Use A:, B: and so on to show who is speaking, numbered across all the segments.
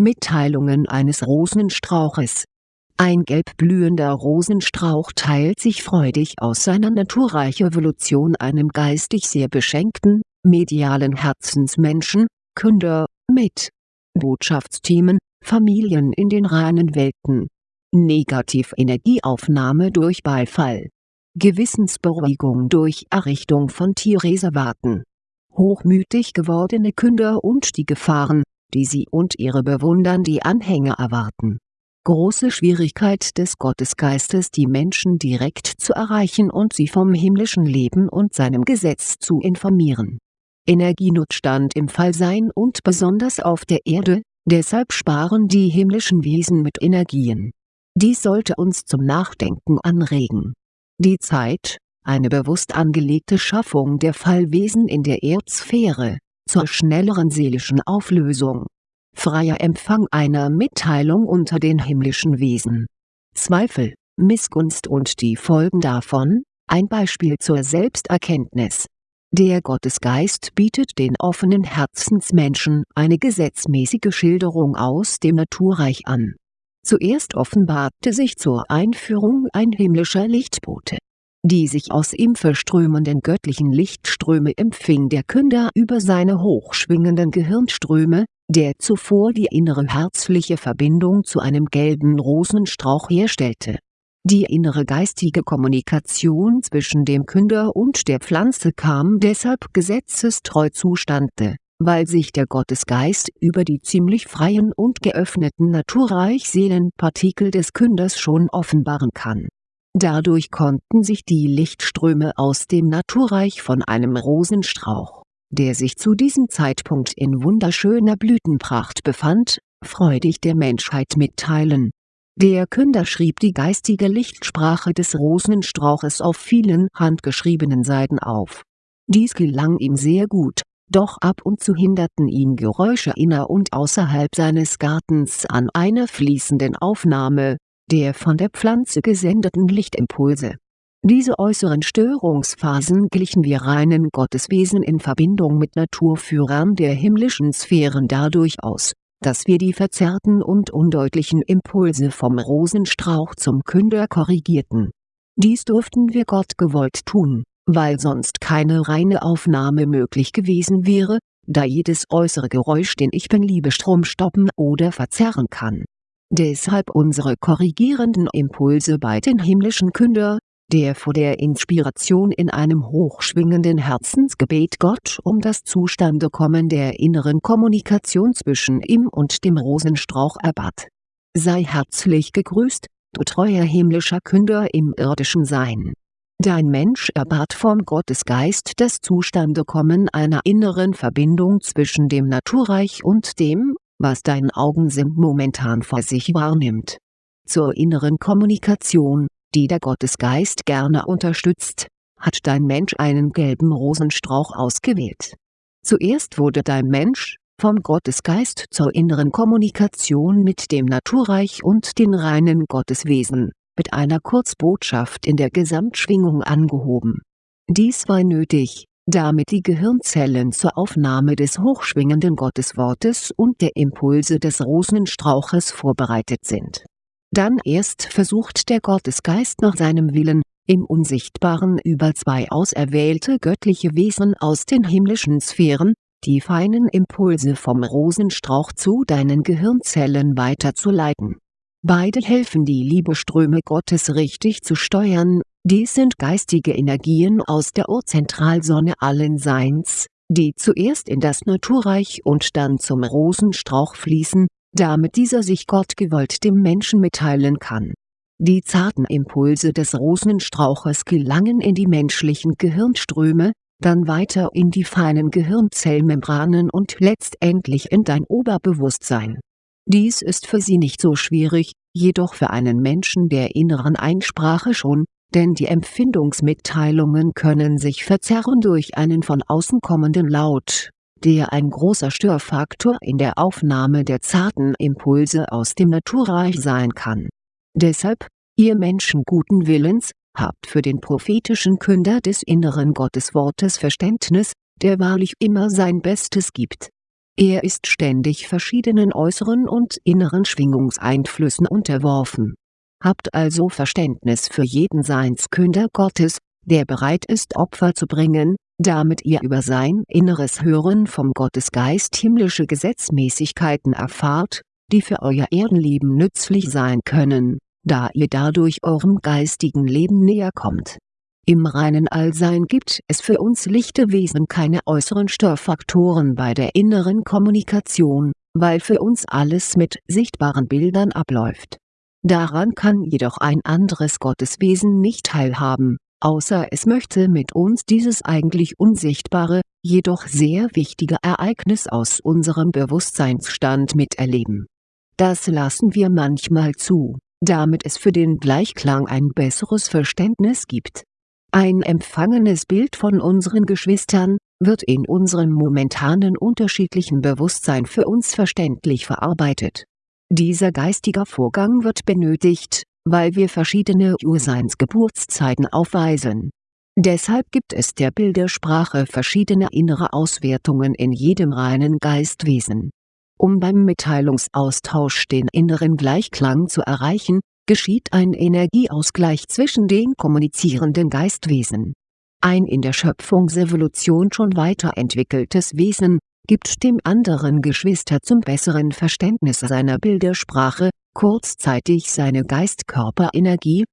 A: Mitteilungen eines Rosenstrauches Ein gelb blühender Rosenstrauch teilt sich freudig aus seiner naturreichen Evolution einem geistig sehr beschenkten, medialen Herzensmenschen, Künder, mit. Botschaftsthemen, Familien in den reinen Welten. Negativenergieaufnahme durch Beifall. Gewissensberuhigung durch Errichtung von Tierreservaten. Hochmütig gewordene Künder und die Gefahren, die sie und ihre Bewundern die Anhänger erwarten. Große Schwierigkeit des Gottesgeistes die Menschen direkt zu erreichen und sie vom himmlischen Leben und seinem Gesetz zu informieren. Energienotstand im Fallsein und besonders auf der Erde, deshalb sparen die himmlischen Wesen mit Energien. Dies sollte uns zum Nachdenken anregen. Die Zeit, eine bewusst angelegte Schaffung der Fallwesen in der Erdsphäre, zur schnelleren seelischen Auflösung. Freier Empfang einer Mitteilung unter den himmlischen Wesen. Zweifel, Missgunst und die Folgen davon, ein Beispiel zur Selbsterkenntnis. Der Gottesgeist bietet den offenen Herzensmenschen eine gesetzmäßige Schilderung aus dem Naturreich an. Zuerst offenbarte sich zur Einführung ein himmlischer Lichtbote die sich aus ihm verströmenden göttlichen Lichtströme empfing der Künder über seine hochschwingenden Gehirnströme, der zuvor die innere herzliche Verbindung zu einem gelben Rosenstrauch herstellte. Die innere geistige Kommunikation zwischen dem Künder und der Pflanze kam deshalb gesetzestreu zustande, weil sich der Gottesgeist über die ziemlich freien und geöffneten Naturreich-Seelenpartikel des Künders schon offenbaren kann Dadurch konnten sich die Lichtströme aus dem Naturreich von einem Rosenstrauch, der sich zu diesem Zeitpunkt in wunderschöner Blütenpracht befand, freudig der Menschheit mitteilen. Der Künder schrieb die geistige Lichtsprache des Rosenstrauches auf vielen handgeschriebenen Seiten auf. Dies gelang ihm sehr gut, doch ab und zu hinderten ihn Geräusche inner und außerhalb seines Gartens an einer fließenden Aufnahme, der von der Pflanze gesendeten Lichtimpulse. Diese äußeren Störungsphasen glichen wir reinen Gotteswesen in Verbindung mit Naturführern der himmlischen Sphären dadurch aus, dass wir die verzerrten und undeutlichen Impulse vom Rosenstrauch zum Künder korrigierten. Dies durften wir Gott gewollt tun, weil sonst keine reine Aufnahme möglich gewesen wäre, da jedes äußere Geräusch den Ich Bin-Liebe Strom stoppen oder verzerren kann Deshalb unsere korrigierenden Impulse bei den himmlischen Künder, der vor der Inspiration in einem hochschwingenden Herzensgebet Gott um das Zustandekommen der inneren Kommunikation zwischen ihm und dem Rosenstrauch erbat. Sei herzlich gegrüßt, du treuer himmlischer Künder im irdischen Sein. Dein Mensch erbat vom Gottesgeist das Zustandekommen einer inneren Verbindung zwischen dem Naturreich und dem, was dein Augensinn momentan vor sich wahrnimmt. Zur inneren Kommunikation, die der Gottesgeist gerne unterstützt, hat dein Mensch einen gelben Rosenstrauch ausgewählt. Zuerst wurde dein Mensch, vom Gottesgeist zur inneren Kommunikation mit dem Naturreich und den reinen Gotteswesen, mit einer Kurzbotschaft in der Gesamtschwingung angehoben. Dies war nötig, damit die Gehirnzellen zur Aufnahme des hochschwingenden Gotteswortes und der Impulse des Rosenstrauches vorbereitet sind. Dann erst versucht der Gottesgeist nach seinem Willen, im Unsichtbaren über zwei auserwählte göttliche Wesen aus den himmlischen Sphären, die feinen Impulse vom Rosenstrauch zu deinen Gehirnzellen weiterzuleiten. Beide helfen die Liebeströme Gottes richtig zu steuern dies sind geistige Energien aus der Urzentralsonne allen Seins, die zuerst in das Naturreich und dann zum Rosenstrauch fließen, damit dieser sich Gott gewollt dem Menschen mitteilen kann. Die zarten Impulse des Rosenstrauches gelangen in die menschlichen Gehirnströme, dann weiter in die feinen Gehirnzellmembranen und letztendlich in dein Oberbewusstsein. Dies ist für sie nicht so schwierig, jedoch für einen Menschen der inneren Einsprache schon, denn die Empfindungsmitteilungen können sich verzerren durch einen von außen kommenden Laut, der ein großer Störfaktor in der Aufnahme der zarten Impulse aus dem Naturreich sein kann. Deshalb, ihr Menschen guten Willens, habt für den prophetischen Künder des inneren Gotteswortes Verständnis, der wahrlich immer sein Bestes gibt Er ist ständig verschiedenen äußeren und inneren Schwingungseinflüssen unterworfen. Habt also Verständnis für jeden Seinskünder Gottes, der bereit ist Opfer zu bringen, damit ihr über sein inneres Hören vom Gottesgeist himmlische Gesetzmäßigkeiten erfahrt, die für euer Erdenleben nützlich sein können, da ihr dadurch eurem geistigen Leben näher kommt. Im reinen Allsein gibt es für uns lichte Wesen keine äußeren Störfaktoren bei der inneren Kommunikation, weil für uns alles mit sichtbaren Bildern abläuft. Daran kann jedoch ein anderes Gotteswesen nicht teilhaben, außer es möchte mit uns dieses eigentlich unsichtbare, jedoch sehr wichtige Ereignis aus unserem Bewusstseinsstand miterleben. Das lassen wir manchmal zu, damit es für den Gleichklang ein besseres Verständnis gibt. Ein empfangenes Bild von unseren Geschwistern, wird in unserem momentanen unterschiedlichen Bewusstsein für uns verständlich verarbeitet. Dieser geistige Vorgang wird benötigt, weil wir verschiedene Urseinsgeburtszeiten aufweisen. Deshalb gibt es der Bildersprache verschiedene innere Auswertungen in jedem reinen Geistwesen. Um beim Mitteilungsaustausch den inneren Gleichklang zu erreichen, geschieht ein Energieausgleich zwischen den kommunizierenden Geistwesen. Ein in der Schöpfungsevolution schon weiterentwickeltes Wesen, gibt dem anderen Geschwister zum besseren Verständnis seiner Bildersprache, kurzzeitig seine Geistkörperenergie.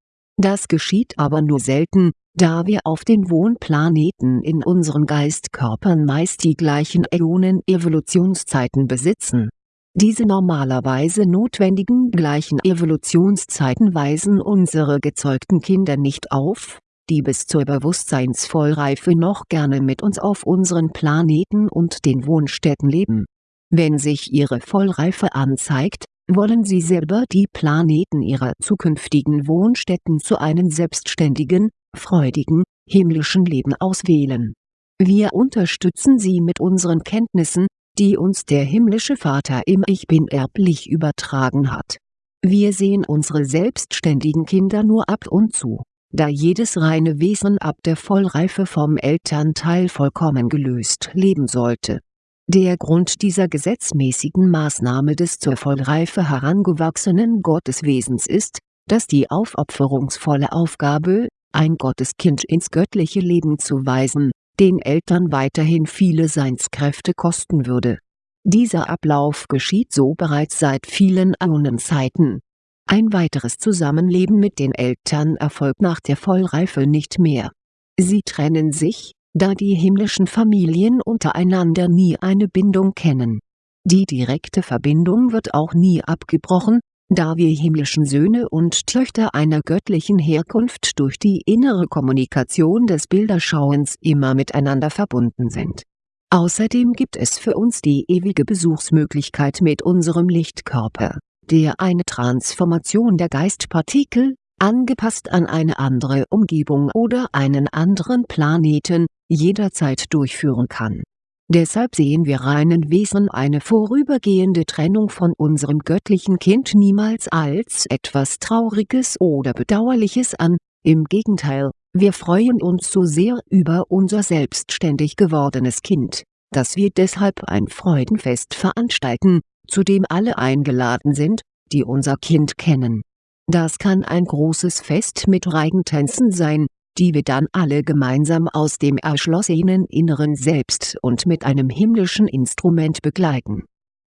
A: Das geschieht aber nur selten, da wir auf den Wohnplaneten in unseren Geistkörpern meist die gleichen Äonen-Evolutionszeiten besitzen. Diese normalerweise notwendigen gleichen Evolutionszeiten weisen unsere gezeugten Kinder nicht auf, die bis zur Bewusstseinsvollreife noch gerne mit uns auf unseren Planeten und den Wohnstätten leben. Wenn sich ihre Vollreife anzeigt, wollen sie selber die Planeten ihrer zukünftigen Wohnstätten zu einem selbstständigen, freudigen, himmlischen Leben auswählen. Wir unterstützen sie mit unseren Kenntnissen, die uns der himmlische Vater im Ich Bin erblich übertragen hat. Wir sehen unsere selbstständigen Kinder nur ab und zu da jedes reine Wesen ab der Vollreife vom Elternteil vollkommen gelöst leben sollte. Der Grund dieser gesetzmäßigen Maßnahme des zur Vollreife herangewachsenen Gotteswesens ist, dass die aufopferungsvolle Aufgabe, ein Gotteskind ins göttliche Leben zu weisen, den Eltern weiterhin viele Seinskräfte kosten würde. Dieser Ablauf geschieht so bereits seit vielen Äonenzeiten ein weiteres Zusammenleben mit den Eltern erfolgt nach der Vollreife nicht mehr. Sie trennen sich, da die himmlischen Familien untereinander nie eine Bindung kennen. Die direkte Verbindung wird auch nie abgebrochen, da wir himmlischen Söhne und Töchter einer göttlichen Herkunft durch die innere Kommunikation des Bilderschauens immer miteinander verbunden sind. Außerdem gibt es für uns die ewige Besuchsmöglichkeit mit unserem Lichtkörper der eine Transformation der Geistpartikel, angepasst an eine andere Umgebung oder einen anderen Planeten, jederzeit durchführen kann. Deshalb sehen wir reinen Wesen eine vorübergehende Trennung von unserem göttlichen Kind niemals als etwas Trauriges oder Bedauerliches an, im Gegenteil, wir freuen uns so sehr über unser selbstständig gewordenes Kind, dass wir deshalb ein Freudenfest veranstalten, zu dem alle eingeladen sind, die unser Kind kennen. Das kann ein großes Fest mit Reigentänzen sein, die wir dann alle gemeinsam aus dem erschlossenen inneren Selbst und mit einem himmlischen Instrument begleiten.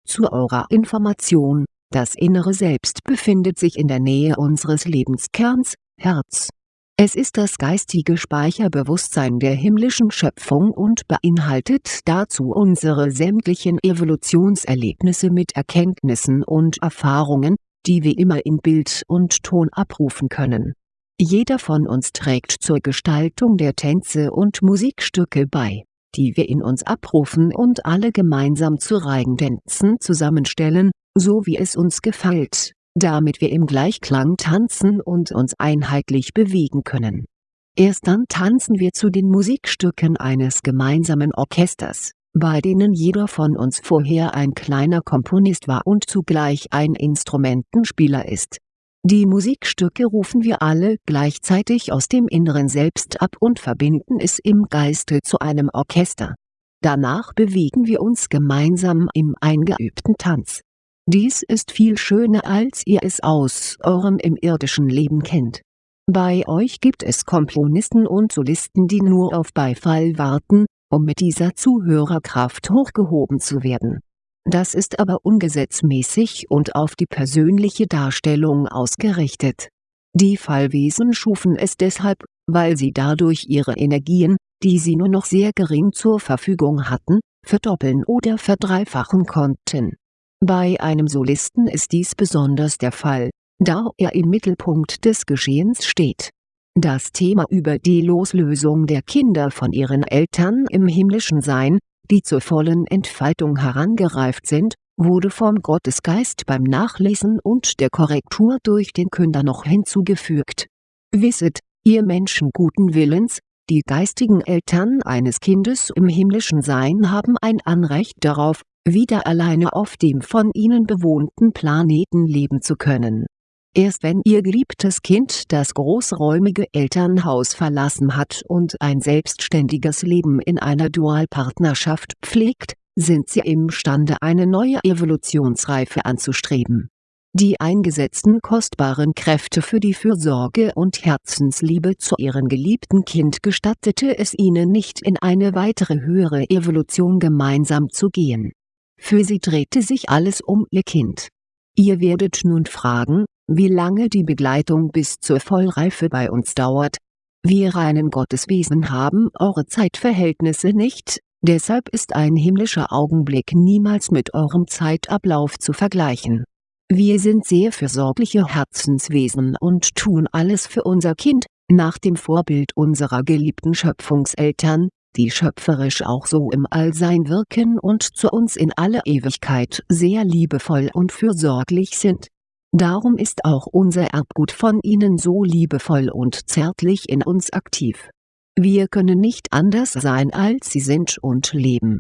A: Zu eurer Information, das innere Selbst befindet sich in der Nähe unseres Lebenskerns, Herz es ist das geistige Speicherbewusstsein der himmlischen Schöpfung und beinhaltet dazu unsere sämtlichen Evolutionserlebnisse mit Erkenntnissen und Erfahrungen, die wir immer in Bild und Ton abrufen können. Jeder von uns trägt zur Gestaltung der Tänze und Musikstücke bei, die wir in uns abrufen und alle gemeinsam zu Reigentänzen zusammenstellen, so wie es uns gefällt damit wir im Gleichklang tanzen und uns einheitlich bewegen können. Erst dann tanzen wir zu den Musikstücken eines gemeinsamen Orchesters, bei denen jeder von uns vorher ein kleiner Komponist war und zugleich ein Instrumentenspieler ist. Die Musikstücke rufen wir alle gleichzeitig aus dem inneren Selbst ab und verbinden es im Geiste zu einem Orchester danach bewegen wir uns gemeinsam im eingeübten Tanz. Dies ist viel schöner als ihr es aus eurem im irdischen Leben kennt. Bei euch gibt es Komponisten und Solisten die nur auf Beifall warten, um mit dieser Zuhörerkraft hochgehoben zu werden. Das ist aber ungesetzmäßig und auf die persönliche Darstellung ausgerichtet. Die Fallwesen schufen es deshalb, weil sie dadurch ihre Energien, die sie nur noch sehr gering zur Verfügung hatten, verdoppeln oder verdreifachen konnten. Bei einem Solisten ist dies besonders der Fall, da er im Mittelpunkt des Geschehens steht. Das Thema über die Loslösung der Kinder von ihren Eltern im himmlischen Sein, die zur vollen Entfaltung herangereift sind, wurde vom Gottesgeist beim Nachlesen und der Korrektur durch den Künder noch hinzugefügt. Wisset, ihr Menschen guten Willens, die geistigen Eltern eines Kindes im himmlischen Sein haben ein Anrecht darauf, wieder alleine auf dem von ihnen bewohnten Planeten leben zu können. Erst wenn ihr geliebtes Kind das großräumige Elternhaus verlassen hat und ein selbstständiges Leben in einer Dualpartnerschaft pflegt, sind sie imstande eine neue Evolutionsreife anzustreben. Die eingesetzten kostbaren Kräfte für die Fürsorge und Herzensliebe zu ihrem geliebten Kind gestattete es ihnen nicht in eine weitere höhere Evolution gemeinsam zu gehen. Für sie drehte sich alles um ihr Kind. Ihr werdet nun fragen, wie lange die Begleitung bis zur Vollreife bei uns dauert. Wir reinen Gotteswesen haben eure Zeitverhältnisse nicht, deshalb ist ein himmlischer Augenblick niemals mit eurem Zeitablauf zu vergleichen wir sind sehr fürsorgliche Herzenswesen und tun alles für unser Kind, nach dem Vorbild unserer geliebten Schöpfungseltern, die schöpferisch auch so im Allsein wirken und zu uns in aller Ewigkeit sehr liebevoll und fürsorglich sind. Darum ist auch unser Erbgut von ihnen so liebevoll und zärtlich in uns aktiv. Wir können nicht anders sein als sie sind und leben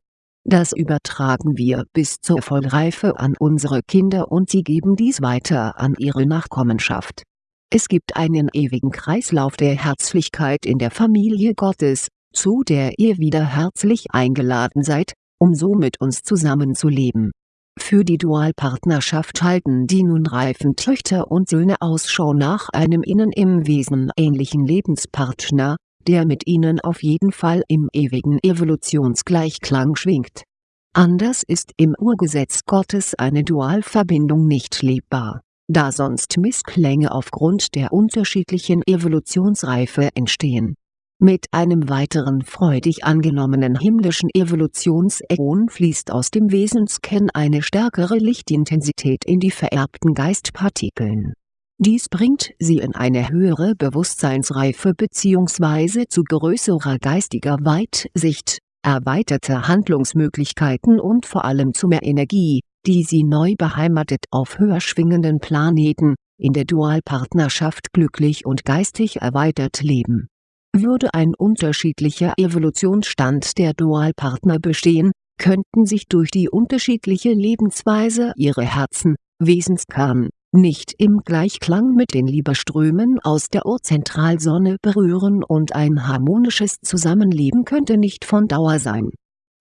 A: das übertragen wir bis zur Vollreife an unsere Kinder und sie geben dies weiter an ihre Nachkommenschaft. Es gibt einen ewigen Kreislauf der Herzlichkeit in der Familie Gottes, zu der ihr wieder herzlich eingeladen seid, um so mit uns zusammenzuleben. Für die Dualpartnerschaft halten die nun reifen Töchter und Söhne Ausschau nach einem ihnen im Wesen ähnlichen Lebenspartner, der mit ihnen auf jeden Fall im ewigen Evolutionsgleichklang schwingt. Anders ist im Urgesetz Gottes eine Dualverbindung nicht lebbar, da sonst Missklänge aufgrund der unterschiedlichen Evolutionsreife entstehen. Mit einem weiteren freudig angenommenen himmlischen Evolutionsäon fließt aus dem Wesenskern eine stärkere Lichtintensität in die vererbten Geistpartikeln dies bringt sie in eine höhere Bewusstseinsreife bzw. zu größerer geistiger Weitsicht, erweiterte Handlungsmöglichkeiten und vor allem zu mehr Energie, die sie neu beheimatet auf höher schwingenden Planeten, in der Dualpartnerschaft glücklich und geistig erweitert leben. Würde ein unterschiedlicher Evolutionsstand der Dualpartner bestehen, könnten sich durch die unterschiedliche Lebensweise ihre Herzen, Wesenskern, nicht im Gleichklang mit den Liebeströmen aus der Urzentralsonne berühren und ein harmonisches Zusammenleben könnte nicht von Dauer sein.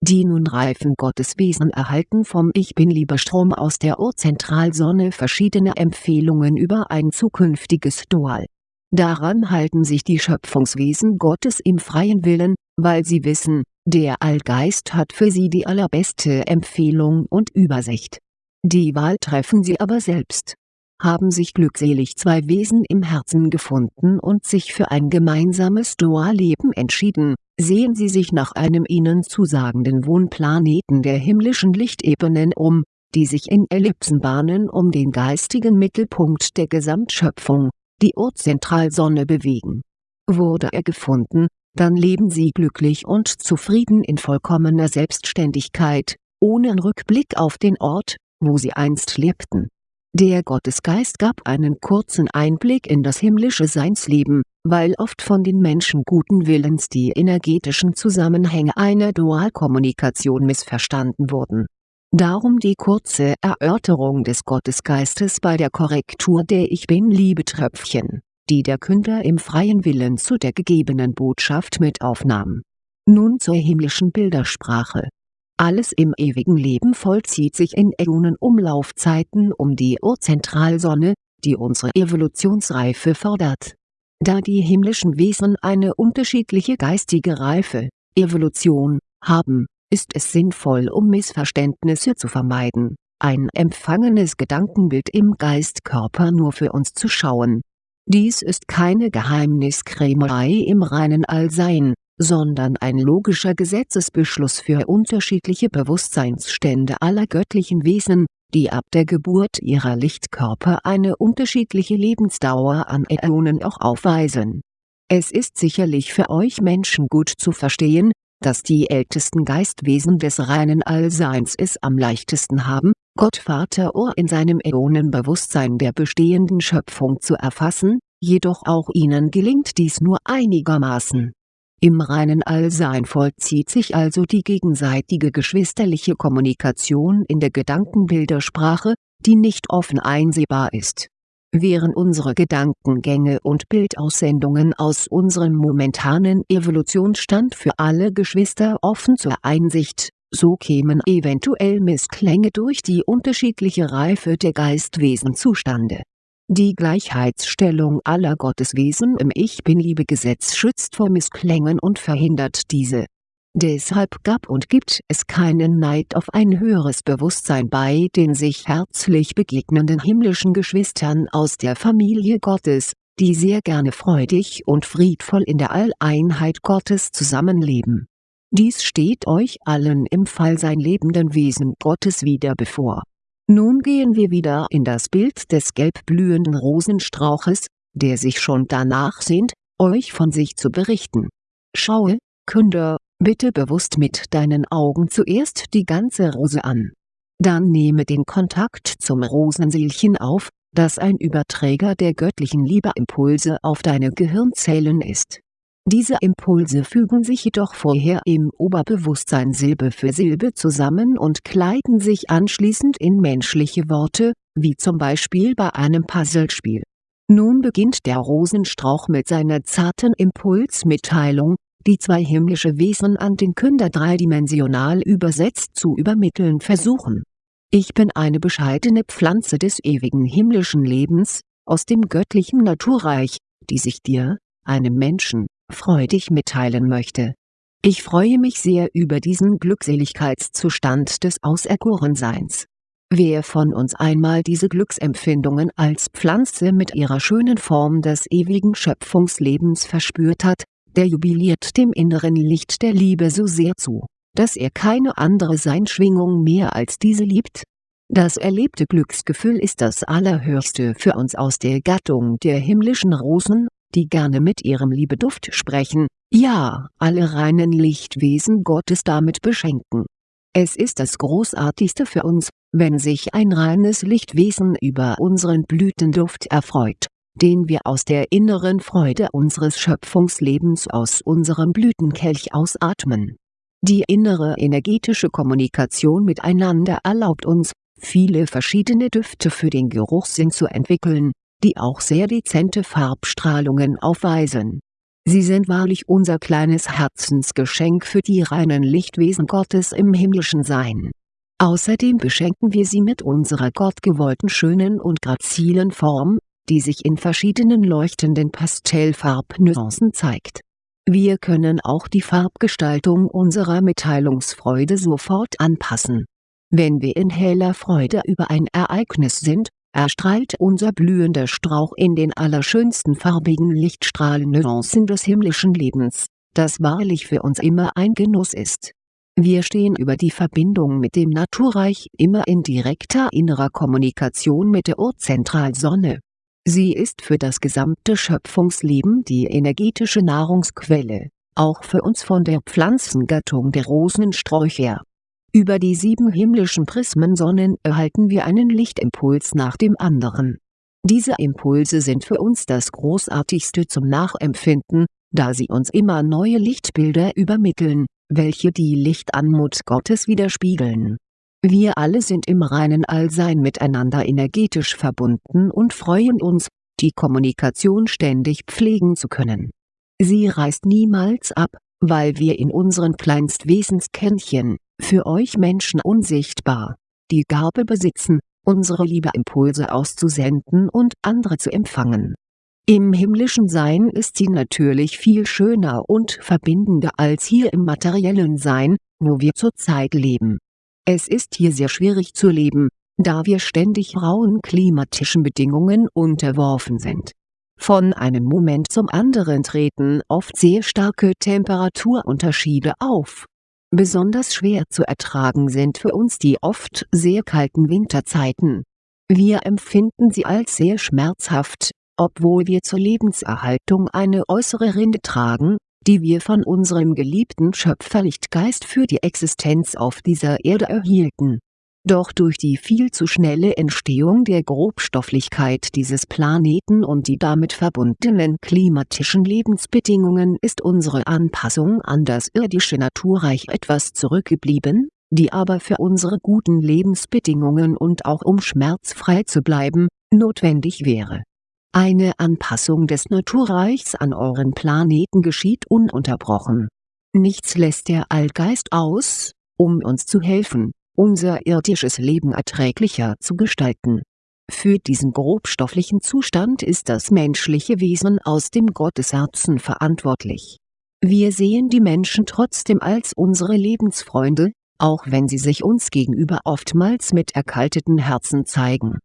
A: Die nun reifen Gotteswesen erhalten vom Ich-Bin-Liebestrom aus der Urzentralsonne verschiedene Empfehlungen über ein zukünftiges Dual. Daran halten sich die Schöpfungswesen Gottes im freien Willen, weil sie wissen, der Allgeist hat für sie die allerbeste Empfehlung und Übersicht. Die Wahl treffen sie aber selbst haben sich glückselig zwei Wesen im Herzen gefunden und sich für ein gemeinsames Dualleben entschieden, sehen sie sich nach einem ihnen zusagenden Wohnplaneten der himmlischen Lichtebenen um, die sich in Ellipsenbahnen um den geistigen Mittelpunkt der Gesamtschöpfung, die Urzentralsonne bewegen. Wurde er gefunden, dann leben sie glücklich und zufrieden in vollkommener Selbstständigkeit, ohne Rückblick auf den Ort, wo sie einst lebten der Gottesgeist gab einen kurzen Einblick in das himmlische Seinsleben, weil oft von den Menschen guten Willens die energetischen Zusammenhänge einer Dualkommunikation missverstanden wurden. Darum die kurze Erörterung des Gottesgeistes bei der Korrektur der Ich Bin-Liebetröpfchen, die der Künder im freien Willen zu der gegebenen Botschaft mit aufnahm Nun zur himmlischen Bildersprache. Alles im ewigen Leben vollzieht sich in Äonen-Umlaufzeiten um die Urzentralsonne, die unsere Evolutionsreife fordert. Da die himmlischen Wesen eine unterschiedliche geistige Reife, Evolution, haben, ist es sinnvoll um Missverständnisse zu vermeiden, ein empfangenes Gedankenbild im Geistkörper nur für uns zu schauen. Dies ist keine Geheimniskrämerei im reinen Allsein, sondern ein logischer Gesetzesbeschluss für unterschiedliche Bewusstseinsstände aller göttlichen Wesen, die ab der Geburt ihrer Lichtkörper eine unterschiedliche Lebensdauer an Äonen auch aufweisen. Es ist sicherlich für euch Menschen gut zu verstehen, dass die ältesten Geistwesen des reinen Allseins es am leichtesten haben, Gott Vater Ur in seinem Äonenbewusstsein der bestehenden Schöpfung zu erfassen, jedoch auch ihnen gelingt dies nur einigermaßen im reinen Allsein vollzieht sich also die gegenseitige geschwisterliche Kommunikation in der Gedankenbildersprache, die nicht offen einsehbar ist. Wären unsere Gedankengänge und Bildaussendungen aus unserem momentanen Evolutionsstand für alle Geschwister offen zur Einsicht, so kämen eventuell Missklänge durch die unterschiedliche Reife der Geistwesen zustande die Gleichheitsstellung aller Gotteswesen im Ich-Bin-Liebe-Gesetz schützt vor Missklängen und verhindert diese. Deshalb gab und gibt es keinen Neid auf ein höheres Bewusstsein bei den sich herzlich begegnenden himmlischen Geschwistern aus der Familie Gottes, die sehr gerne freudig und friedvoll in der Alleinheit Gottes zusammenleben. Dies steht euch allen im Fallsein lebenden Wesen Gottes wieder bevor nun gehen wir wieder in das Bild des gelb blühenden Rosenstrauches, der sich schon danach sehnt, euch von sich zu berichten. Schaue, Künder, bitte bewusst mit deinen Augen zuerst die ganze Rose an. Dann nehme den Kontakt zum Rosenseelchen auf, das ein Überträger der göttlichen Liebeimpulse auf deine Gehirnzellen ist diese Impulse fügen sich jedoch vorher im Oberbewusstsein Silbe für Silbe zusammen und kleiden sich anschließend in menschliche Worte, wie zum Beispiel bei einem Puzzlespiel. Nun beginnt der Rosenstrauch mit seiner zarten Impulsmitteilung, die zwei himmlische Wesen an den Künder dreidimensional übersetzt zu übermitteln versuchen. Ich bin eine bescheidene Pflanze des ewigen himmlischen Lebens, aus dem göttlichen Naturreich, die sich dir, einem Menschen, freudig mitteilen möchte. Ich freue mich sehr über diesen Glückseligkeitszustand des Auserkorenseins. Wer von uns einmal diese Glücksempfindungen als Pflanze mit ihrer schönen Form des ewigen Schöpfungslebens verspürt hat, der jubiliert dem inneren Licht der Liebe so sehr zu, dass er keine andere Seinschwingung mehr als diese liebt. Das erlebte Glücksgefühl ist das Allerhöchste für uns aus der Gattung der himmlischen Rosen die gerne mit ihrem Liebeduft sprechen, ja, alle reinen Lichtwesen Gottes damit beschenken. Es ist das Großartigste für uns, wenn sich ein reines Lichtwesen über unseren Blütenduft erfreut, den wir aus der inneren Freude unseres Schöpfungslebens aus unserem Blütenkelch ausatmen. Die innere energetische Kommunikation miteinander erlaubt uns, viele verschiedene Düfte für den Geruchssinn zu entwickeln, die auch sehr dezente Farbstrahlungen aufweisen. Sie sind wahrlich unser kleines Herzensgeschenk für die reinen Lichtwesen Gottes im himmlischen Sein. Außerdem beschenken wir sie mit unserer gottgewollten schönen und grazilen Form, die sich in verschiedenen leuchtenden Pastellfarbnuancen zeigt. Wir können auch die Farbgestaltung unserer Mitteilungsfreude sofort anpassen. Wenn wir in heller Freude über ein Ereignis sind, erstrahlt unser blühender Strauch in den allerschönsten farbigen Lichtstrahlennuancen des himmlischen Lebens, das wahrlich für uns immer ein Genuss ist. Wir stehen über die Verbindung mit dem Naturreich immer in direkter innerer Kommunikation mit der Urzentralsonne. Sie ist für das gesamte Schöpfungsleben die energetische Nahrungsquelle, auch für uns von der Pflanzengattung der Rosensträucher über die sieben himmlischen Prismensonnen erhalten wir einen Lichtimpuls nach dem anderen. Diese Impulse sind für uns das Großartigste zum Nachempfinden, da sie uns immer neue Lichtbilder übermitteln, welche die Lichtanmut Gottes widerspiegeln. Wir alle sind im reinen Allsein miteinander energetisch verbunden und freuen uns, die Kommunikation ständig pflegen zu können. Sie reißt niemals ab, weil wir in unseren Kleinstwesenskernchen, für euch Menschen unsichtbar, die Gabe besitzen, unsere Liebeimpulse auszusenden und andere zu empfangen. Im himmlischen Sein ist sie natürlich viel schöner und verbindender als hier im materiellen Sein, wo wir zurzeit leben. Es ist hier sehr schwierig zu leben, da wir ständig rauen klimatischen Bedingungen unterworfen sind. Von einem Moment zum anderen treten oft sehr starke Temperaturunterschiede auf. Besonders schwer zu ertragen sind für uns die oft sehr kalten Winterzeiten. Wir empfinden sie als sehr schmerzhaft, obwohl wir zur Lebenserhaltung eine äußere Rinde tragen, die wir von unserem geliebten Schöpferlichtgeist für die Existenz auf dieser Erde erhielten doch durch die viel zu schnelle Entstehung der Grobstofflichkeit dieses Planeten und die damit verbundenen klimatischen Lebensbedingungen ist unsere Anpassung an das irdische Naturreich etwas zurückgeblieben, die aber für unsere guten Lebensbedingungen und auch um schmerzfrei zu bleiben, notwendig wäre. Eine Anpassung des Naturreichs an euren Planeten geschieht ununterbrochen. Nichts lässt der Allgeist aus, um uns zu helfen unser irdisches Leben erträglicher zu gestalten. Für diesen grobstofflichen Zustand ist das menschliche Wesen aus dem Gottesherzen verantwortlich. Wir sehen die Menschen trotzdem als unsere Lebensfreunde, auch wenn sie sich uns gegenüber oftmals mit erkalteten Herzen zeigen.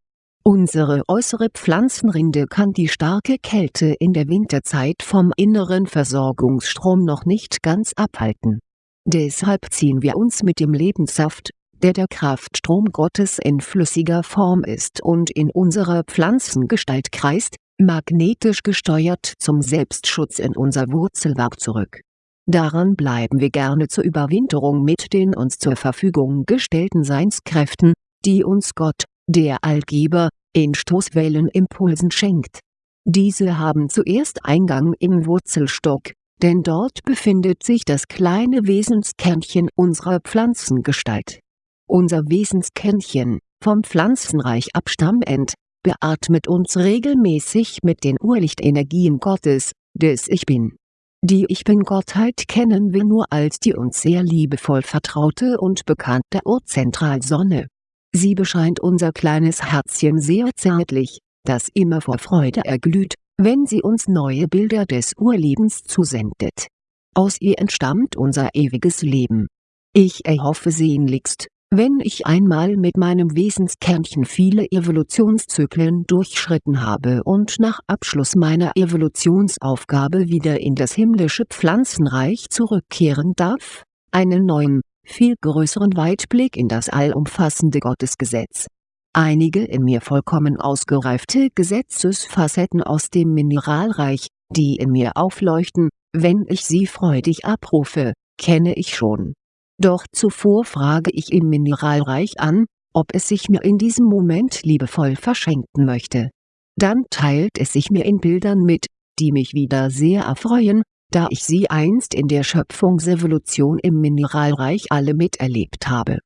A: Unsere äußere Pflanzenrinde kann die starke Kälte in der Winterzeit vom inneren Versorgungsstrom noch nicht ganz abhalten. Deshalb ziehen wir uns mit dem Lebenssaft, der der Kraftstrom Gottes in flüssiger Form ist und in unserer Pflanzengestalt kreist, magnetisch gesteuert zum Selbstschutz in unser Wurzelwerk zurück. Daran bleiben wir gerne zur Überwinterung mit den uns zur Verfügung gestellten Seinskräften, die uns Gott, der Allgeber, in Stoßwellenimpulsen schenkt. Diese haben zuerst Eingang im Wurzelstock, denn dort befindet sich das kleine Wesenskernchen unserer Pflanzengestalt unser Wesenskernchen, vom Pflanzenreich abstammend, beatmet uns regelmäßig mit den Urlichtenergien Gottes, des Ich Bin. Die Ich Bin-Gottheit kennen wir nur als die uns sehr liebevoll vertraute und bekannte Urzentralsonne. Sie bescheint unser kleines Herzchen sehr zärtlich, das immer vor Freude erglüht, wenn sie uns neue Bilder des Urlebens zusendet. Aus ihr entstammt unser ewiges Leben. Ich erhoffe sehnlichst, wenn ich einmal mit meinem Wesenskernchen viele Evolutionszyklen durchschritten habe und nach Abschluss meiner Evolutionsaufgabe wieder in das himmlische Pflanzenreich zurückkehren darf, einen neuen, viel größeren Weitblick in das allumfassende Gottesgesetz. Einige in mir vollkommen ausgereifte Gesetzesfacetten aus dem Mineralreich, die in mir aufleuchten, wenn ich sie freudig abrufe, kenne ich schon doch zuvor frage ich im Mineralreich an, ob es sich mir in diesem Moment liebevoll verschenken möchte. Dann teilt es sich mir in Bildern mit, die mich wieder sehr erfreuen, da ich sie einst in der Schöpfungsevolution im Mineralreich alle miterlebt habe.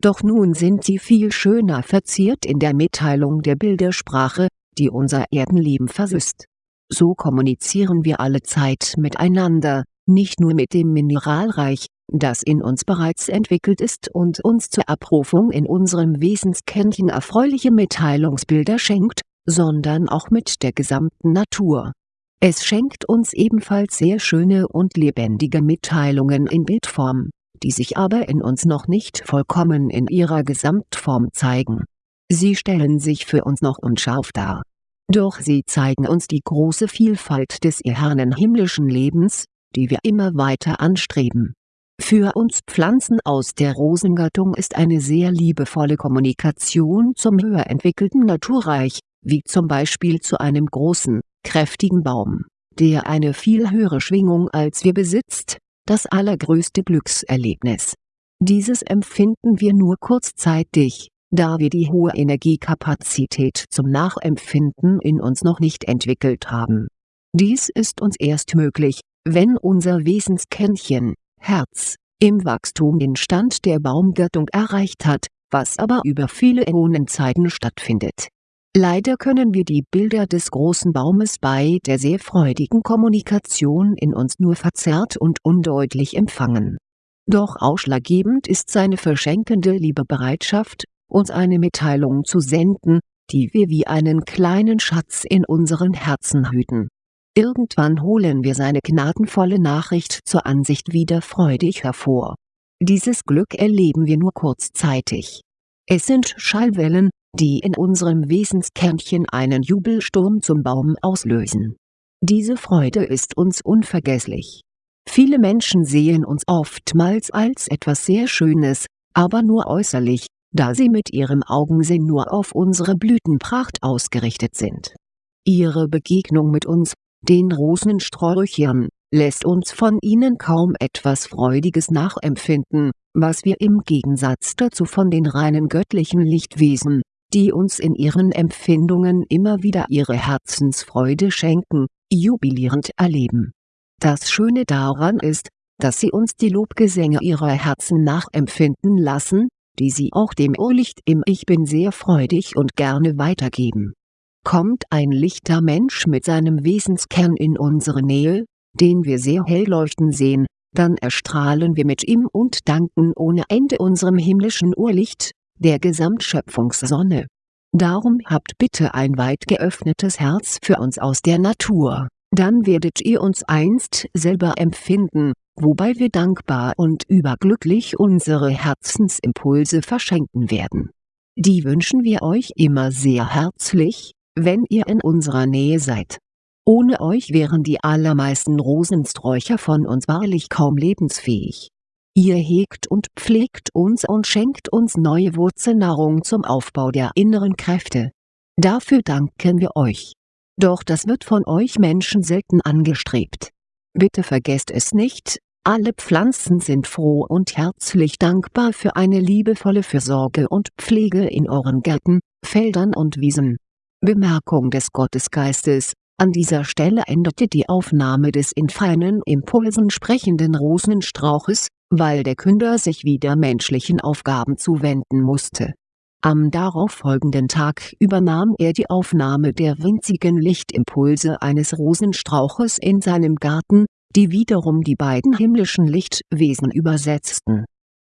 A: Doch nun sind sie viel schöner verziert in der Mitteilung der Bildersprache, die unser Erdenleben versüßt. So kommunizieren wir alle Zeit miteinander, nicht nur mit dem Mineralreich, das in uns bereits entwickelt ist und uns zur Abrufung in unserem Wesenskernchen erfreuliche Mitteilungsbilder schenkt, sondern auch mit der gesamten Natur. Es schenkt uns ebenfalls sehr schöne und lebendige Mitteilungen in Bildform, die sich aber in uns noch nicht vollkommen in ihrer Gesamtform zeigen. Sie stellen sich für uns noch unscharf dar. Doch sie zeigen uns die große Vielfalt des ehernen himmlischen Lebens, die wir immer weiter anstreben für uns Pflanzen aus der Rosengattung ist eine sehr liebevolle Kommunikation zum höher entwickelten Naturreich, wie zum Beispiel zu einem großen, kräftigen Baum, der eine viel höhere Schwingung als wir besitzt, das allergrößte Glückserlebnis. Dieses empfinden wir nur kurzzeitig, da wir die hohe Energiekapazität zum Nachempfinden in uns noch nicht entwickelt haben. Dies ist uns erst möglich, wenn unser Wesenskernchen, Herz, im Wachstum den Stand der Baumgattung erreicht hat, was aber über viele Äonenzeiten stattfindet. Leider können wir die Bilder des großen Baumes bei der sehr freudigen Kommunikation in uns nur verzerrt und undeutlich empfangen. Doch ausschlaggebend ist seine verschenkende Liebebereitschaft, uns eine Mitteilung zu senden, die wir wie einen kleinen Schatz in unseren Herzen hüten. Irgendwann holen wir seine gnadenvolle Nachricht zur Ansicht wieder freudig hervor. Dieses Glück erleben wir nur kurzzeitig. Es sind Schallwellen, die in unserem Wesenskernchen einen Jubelsturm zum Baum auslösen. Diese Freude ist uns unvergesslich. Viele Menschen sehen uns oftmals als etwas sehr Schönes, aber nur äußerlich, da sie mit ihrem Augensinn nur auf unsere Blütenpracht ausgerichtet sind. Ihre Begegnung mit uns, den Rosensträuchern, lässt uns von ihnen kaum etwas Freudiges nachempfinden, was wir im Gegensatz dazu von den reinen göttlichen Lichtwesen, die uns in ihren Empfindungen immer wieder ihre Herzensfreude schenken, jubilierend erleben. Das Schöne daran ist, dass sie uns die Lobgesänge ihrer Herzen nachempfinden lassen, die sie auch dem Urlicht im Ich Bin sehr freudig und gerne weitergeben. Kommt ein lichter Mensch mit seinem Wesenskern in unsere Nähe, den wir sehr hell leuchten sehen, dann erstrahlen wir mit ihm und danken ohne Ende unserem himmlischen Urlicht, der Gesamtschöpfungssonne. Darum habt bitte ein weit geöffnetes Herz für uns aus der Natur, dann werdet ihr uns einst selber empfinden, wobei wir dankbar und überglücklich unsere Herzensimpulse verschenken werden. Die wünschen wir euch immer sehr herzlich, wenn ihr in unserer Nähe seid. Ohne euch wären die allermeisten Rosensträucher von uns wahrlich kaum lebensfähig. Ihr hegt und pflegt uns und schenkt uns neue Wurzelnahrung zum Aufbau der inneren Kräfte. Dafür danken wir euch. Doch das wird von euch Menschen selten angestrebt. Bitte vergesst es nicht, alle Pflanzen sind froh und herzlich dankbar für eine liebevolle Fürsorge und Pflege in euren Gärten, Feldern und Wiesen. Bemerkung des Gottesgeistes an dieser Stelle endete die Aufnahme des in feinen Impulsen sprechenden Rosenstrauches, weil der Künder sich wieder menschlichen Aufgaben zuwenden musste. Am darauffolgenden Tag übernahm er die Aufnahme der winzigen Lichtimpulse eines Rosenstrauches in seinem Garten, die wiederum die beiden himmlischen Lichtwesen übersetzten.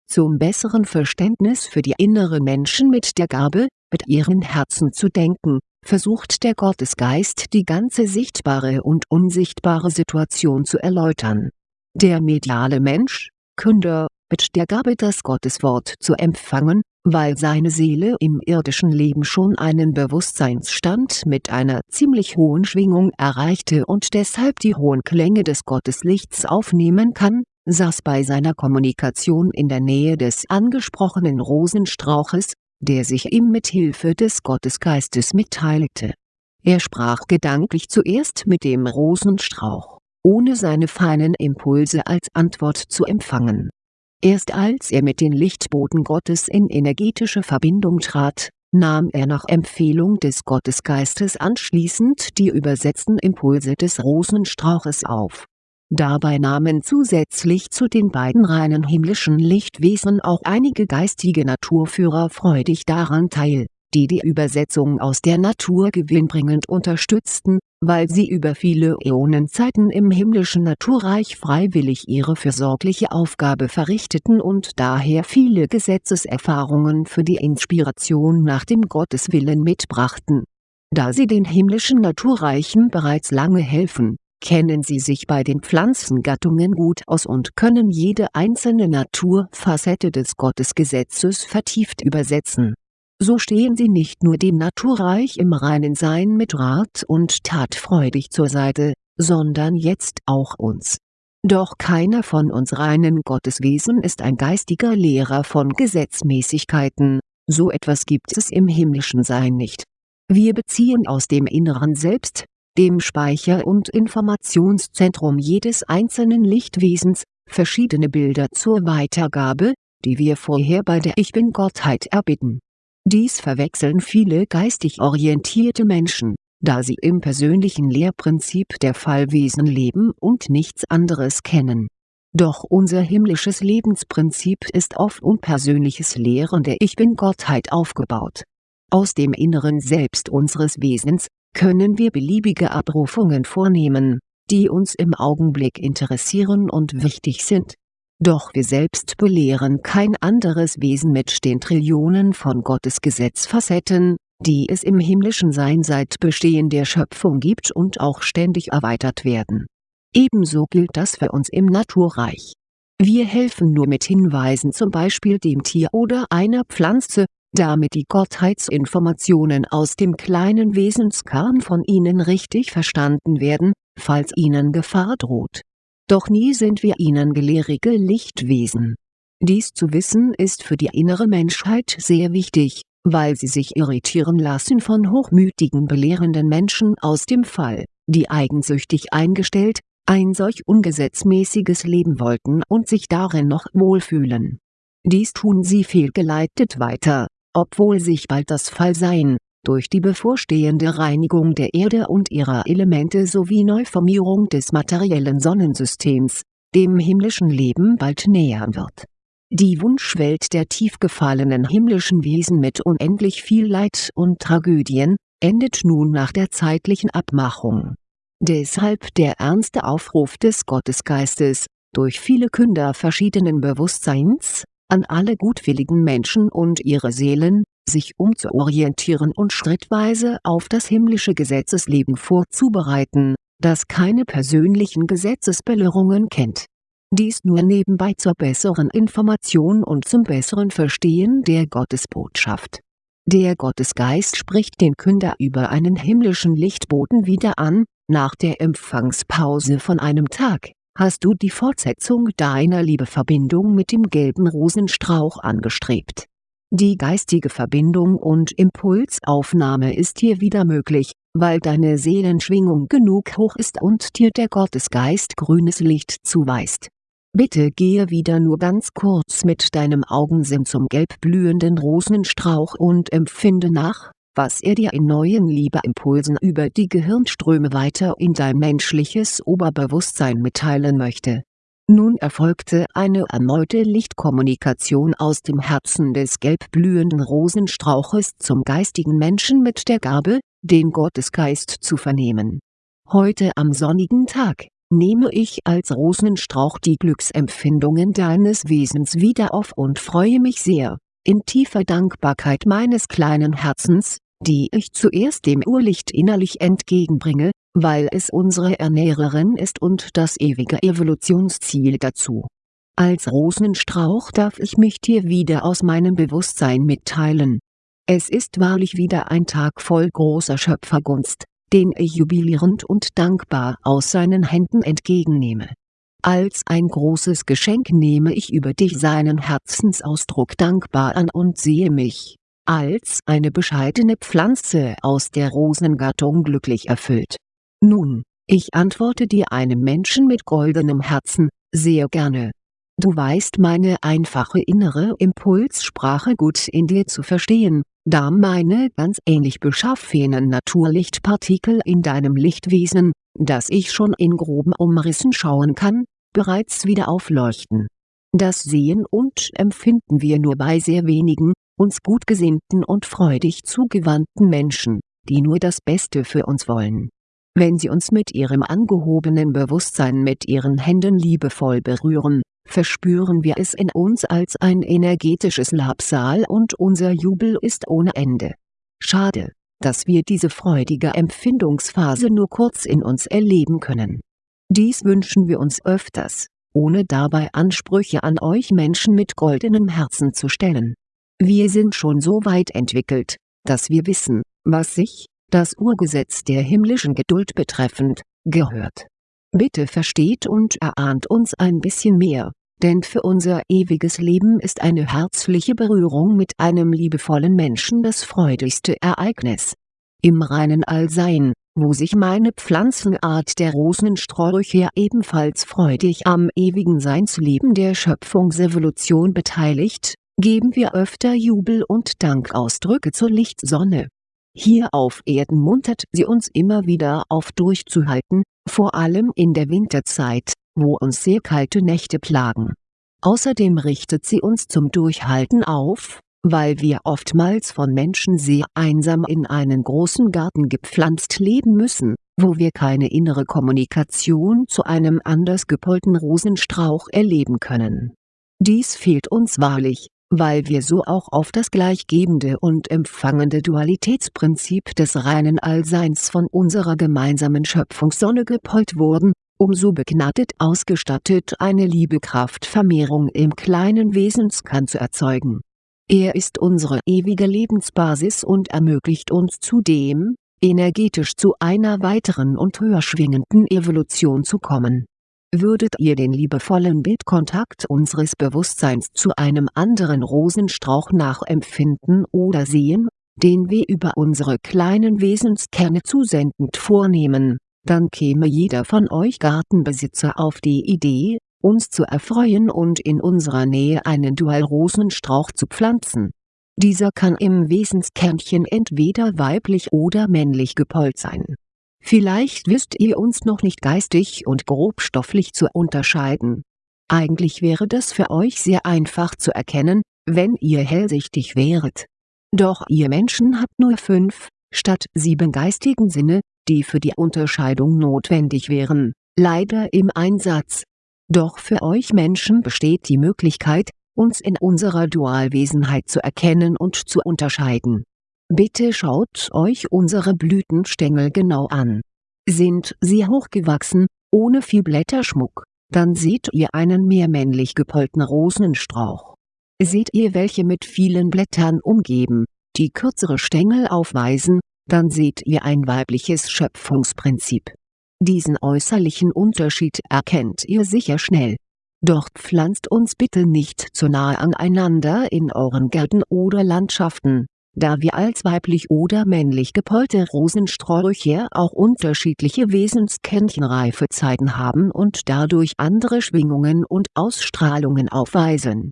A: Zum besseren Verständnis für die inneren Menschen mit der Gabe, mit ihren Herzen zu denken, versucht der Gottesgeist die ganze sichtbare und unsichtbare Situation zu erläutern. Der mediale Mensch, Künder, mit der Gabe das Gotteswort zu empfangen, weil seine Seele im irdischen Leben schon einen Bewusstseinsstand mit einer ziemlich hohen Schwingung erreichte und deshalb die hohen Klänge des Gotteslichts aufnehmen kann, saß bei seiner Kommunikation in der Nähe des angesprochenen Rosenstrauches, der sich ihm mit Hilfe des Gottesgeistes mitteilte. Er sprach gedanklich zuerst mit dem Rosenstrauch, ohne seine feinen Impulse als Antwort zu empfangen Erst als er mit den Lichtboten Gottes in energetische Verbindung trat, nahm er nach Empfehlung des Gottesgeistes anschließend die übersetzten Impulse des Rosenstrauches auf. Dabei nahmen zusätzlich zu den beiden reinen himmlischen Lichtwesen auch einige geistige Naturführer freudig daran teil die die Übersetzung aus der Natur gewinnbringend unterstützten, weil sie über viele Äonenzeiten im himmlischen Naturreich freiwillig ihre fürsorgliche Aufgabe verrichteten und daher viele Gesetzeserfahrungen für die Inspiration nach dem Gotteswillen mitbrachten. Da sie den himmlischen Naturreichen bereits lange helfen, kennen sie sich bei den Pflanzengattungen gut aus und können jede einzelne Naturfacette des Gottesgesetzes vertieft übersetzen so stehen sie nicht nur dem Naturreich im reinen Sein mit Rat und Tat freudig zur Seite, sondern jetzt auch uns. Doch keiner von uns reinen Gotteswesen ist ein geistiger Lehrer von Gesetzmäßigkeiten, so etwas gibt es im himmlischen Sein nicht. Wir beziehen aus dem inneren Selbst, dem Speicher und Informationszentrum jedes einzelnen Lichtwesens, verschiedene Bilder zur Weitergabe, die wir vorher bei der Ich Bin-Gottheit erbitten dies verwechseln viele geistig orientierte Menschen, da sie im persönlichen Lehrprinzip der Fallwesen leben und nichts anderes kennen. Doch unser himmlisches Lebensprinzip ist auf unpersönliches Lehren der Ich Bin-Gottheit aufgebaut. Aus dem inneren Selbst unseres Wesens, können wir beliebige Abrufungen vornehmen, die uns im Augenblick interessieren und wichtig sind. Doch wir selbst belehren kein anderes Wesen mit den Trillionen von Gottes Gesetzfacetten, die es im himmlischen Sein seit Bestehen der Schöpfung gibt und auch ständig erweitert werden. Ebenso gilt das für uns im Naturreich. Wir helfen nur mit Hinweisen zum Beispiel dem Tier oder einer Pflanze, damit die Gottheitsinformationen aus dem kleinen Wesenskern von ihnen richtig verstanden werden, falls ihnen Gefahr droht. Doch nie sind wir ihnen gelehrige Lichtwesen. Dies zu wissen ist für die innere Menschheit sehr wichtig, weil sie sich irritieren lassen von hochmütigen belehrenden Menschen aus dem Fall, die eigensüchtig eingestellt, ein solch ungesetzmäßiges Leben wollten und sich darin noch wohlfühlen. Dies tun sie fehlgeleitet weiter, obwohl sich bald das Fallsein, durch die bevorstehende Reinigung der Erde und ihrer Elemente sowie Neuformierung des materiellen Sonnensystems, dem himmlischen Leben bald nähern wird. Die Wunschwelt der tief gefallenen himmlischen Wesen mit unendlich viel Leid und Tragödien, endet nun nach der zeitlichen Abmachung. Deshalb der ernste Aufruf des Gottesgeistes, durch viele Künder verschiedenen Bewusstseins, an alle gutwilligen Menschen und ihre Seelen, sich umzuorientieren und schrittweise auf das himmlische Gesetzesleben vorzubereiten, das keine persönlichen Gesetzesbelehrungen kennt. Dies nur nebenbei zur besseren Information und zum besseren Verstehen der Gottesbotschaft. Der Gottesgeist spricht den Künder über einen himmlischen Lichtboten wieder an, nach der Empfangspause von einem Tag hast du die Fortsetzung deiner Liebeverbindung mit dem gelben Rosenstrauch angestrebt. Die geistige Verbindung und Impulsaufnahme ist hier wieder möglich, weil deine Seelenschwingung genug hoch ist und dir der Gottesgeist grünes Licht zuweist. Bitte gehe wieder nur ganz kurz mit deinem Augensinn zum gelb blühenden Rosenstrauch und empfinde nach, was er dir in neuen Liebeimpulsen über die Gehirnströme weiter in dein menschliches Oberbewusstsein mitteilen möchte. Nun erfolgte eine erneute Lichtkommunikation aus dem Herzen des gelb blühenden Rosenstrauches zum geistigen Menschen mit der Gabe, den Gottesgeist zu vernehmen. Heute am sonnigen Tag, nehme ich als Rosenstrauch die Glücksempfindungen deines Wesens wieder auf und freue mich sehr, in tiefer Dankbarkeit meines kleinen Herzens, die ich zuerst dem Urlicht innerlich entgegenbringe, weil es unsere Ernährerin ist und das ewige Evolutionsziel dazu. Als Rosenstrauch darf ich mich dir wieder aus meinem Bewusstsein mitteilen. Es ist wahrlich wieder ein Tag voll großer Schöpfergunst, den ich jubilierend und dankbar aus seinen Händen entgegennehme als ein großes Geschenk nehme ich über dich seinen Herzensausdruck dankbar an und sehe mich, als eine bescheidene Pflanze aus der Rosengattung glücklich erfüllt. Nun, ich antworte dir einem Menschen mit goldenem Herzen, sehr gerne. Du weißt meine einfache innere Impulssprache gut in dir zu verstehen, da meine ganz ähnlich beschaffenen Naturlichtpartikel in deinem Lichtwesen, das ich schon in groben Umrissen schauen kann, bereits wieder aufleuchten. Das sehen und empfinden wir nur bei sehr wenigen, uns gutgesinnten und freudig zugewandten Menschen, die nur das Beste für uns wollen. Wenn sie uns mit ihrem angehobenen Bewusstsein mit ihren Händen liebevoll berühren, verspüren wir es in uns als ein energetisches Labsal und unser Jubel ist ohne Ende. Schade, dass wir diese freudige Empfindungsphase nur kurz in uns erleben können. Dies wünschen wir uns öfters, ohne dabei Ansprüche an euch Menschen mit goldenem Herzen zu stellen. Wir sind schon so weit entwickelt, dass wir wissen, was sich, das Urgesetz der himmlischen Geduld betreffend, gehört. Bitte versteht und erahnt uns ein bisschen mehr, denn für unser ewiges Leben ist eine herzliche Berührung mit einem liebevollen Menschen das freudigste Ereignis. Im reinen Allsein, wo sich meine Pflanzenart der Rosensträucher ebenfalls freudig am ewigen Seinsleben der Schöpfungsevolution beteiligt, geben wir öfter Jubel- und Dankausdrücke zur Lichtsonne. Hier auf Erden muntert sie uns immer wieder auf durchzuhalten, vor allem in der Winterzeit, wo uns sehr kalte Nächte plagen. Außerdem richtet sie uns zum Durchhalten auf, weil wir oftmals von Menschen sehr einsam in einen großen Garten gepflanzt leben müssen, wo wir keine innere Kommunikation zu einem anders gepolten Rosenstrauch erleben können. Dies fehlt uns wahrlich, weil wir so auch auf das gleichgebende und empfangende Dualitätsprinzip des reinen Allseins von unserer gemeinsamen Schöpfungssonne gepolt wurden, um so begnadet ausgestattet eine Liebekraftvermehrung im kleinen Wesenskern zu erzeugen. Er ist unsere ewige Lebensbasis und ermöglicht uns zudem, energetisch zu einer weiteren und höher schwingenden Evolution zu kommen. Würdet ihr den liebevollen Bildkontakt unseres Bewusstseins zu einem anderen Rosenstrauch nachempfinden oder sehen, den wir über unsere kleinen Wesenskerne zusendend vornehmen, dann käme jeder von euch Gartenbesitzer auf die Idee, uns zu erfreuen und in unserer Nähe einen Dualrosenstrauch zu pflanzen. Dieser kann im Wesenskernchen entweder weiblich oder männlich gepollt sein. Vielleicht wisst ihr uns noch nicht geistig und grobstofflich zu unterscheiden. Eigentlich wäre das für euch sehr einfach zu erkennen, wenn ihr hellsichtig wäret. Doch ihr Menschen habt nur fünf, statt sieben geistigen Sinne, die für die Unterscheidung notwendig wären, leider im Einsatz. Doch für euch Menschen besteht die Möglichkeit, uns in unserer Dualwesenheit zu erkennen und zu unterscheiden. Bitte schaut euch unsere Blütenstängel genau an. Sind sie hochgewachsen, ohne viel Blätterschmuck, dann seht ihr einen mehr männlich gepollten Rosenstrauch. Seht ihr welche mit vielen Blättern umgeben, die kürzere Stängel aufweisen, dann seht ihr ein weibliches Schöpfungsprinzip. Diesen äußerlichen Unterschied erkennt ihr sicher schnell. Doch pflanzt uns bitte nicht zu nahe aneinander in euren Gärten oder Landschaften, da wir als weiblich oder männlich gepollte Rosensträucher auch unterschiedliche Wesenskärnchenreifezeiten haben und dadurch andere Schwingungen und Ausstrahlungen aufweisen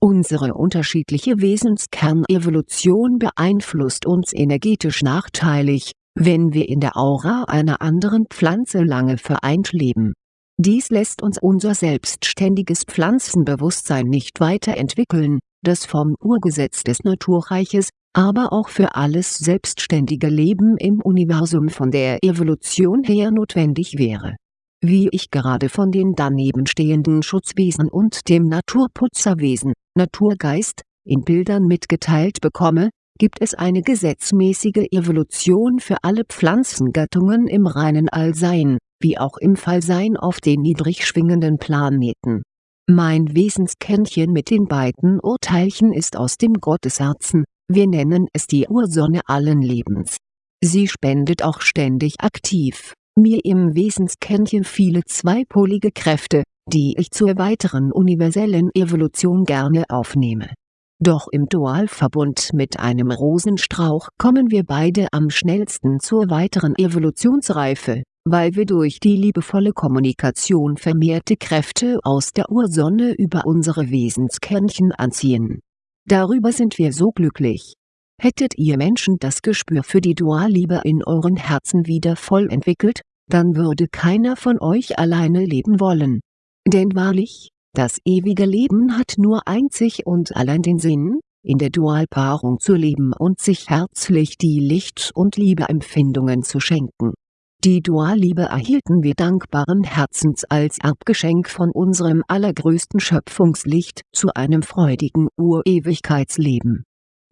A: Unsere unterschiedliche Wesenskernevolution beeinflusst uns energetisch nachteilig, wenn wir in der Aura einer anderen Pflanze lange vereint leben. Dies lässt uns unser selbstständiges Pflanzenbewusstsein nicht weiterentwickeln, das vom Urgesetz des Naturreiches, aber auch für alles selbstständige Leben im Universum von der Evolution her notwendig wäre wie ich gerade von den danebenstehenden Schutzwesen und dem Naturputzerwesen, Naturgeist, in Bildern mitgeteilt bekomme, gibt es eine gesetzmäßige Evolution für alle Pflanzengattungen im reinen Allsein, wie auch im Fallsein auf den niedrig schwingenden Planeten. Mein Wesenskennchen mit den beiden Urteilchen ist aus dem Gottesherzen, wir nennen es die Ursonne allen Lebens. Sie spendet auch ständig aktiv mir im Wesenskernchen viele zweipolige Kräfte, die ich zur weiteren universellen Evolution gerne aufnehme. Doch im Dualverbund mit einem Rosenstrauch kommen wir beide am schnellsten zur weiteren Evolutionsreife, weil wir durch die liebevolle Kommunikation vermehrte Kräfte aus der Ursonne über unsere Wesenskernchen anziehen. Darüber sind wir so glücklich. Hättet ihr Menschen das Gespür für die Dualliebe in euren Herzen wieder voll entwickelt, dann würde keiner von euch alleine leben wollen. Denn wahrlich, das ewige Leben hat nur einzig und allein den Sinn, in der Dualpaarung zu leben und sich herzlich die Licht- und Liebeempfindungen zu schenken. Die Dualliebe erhielten wir dankbaren Herzens als Erbgeschenk von unserem allergrößten Schöpfungslicht zu einem freudigen Urewigkeitsleben.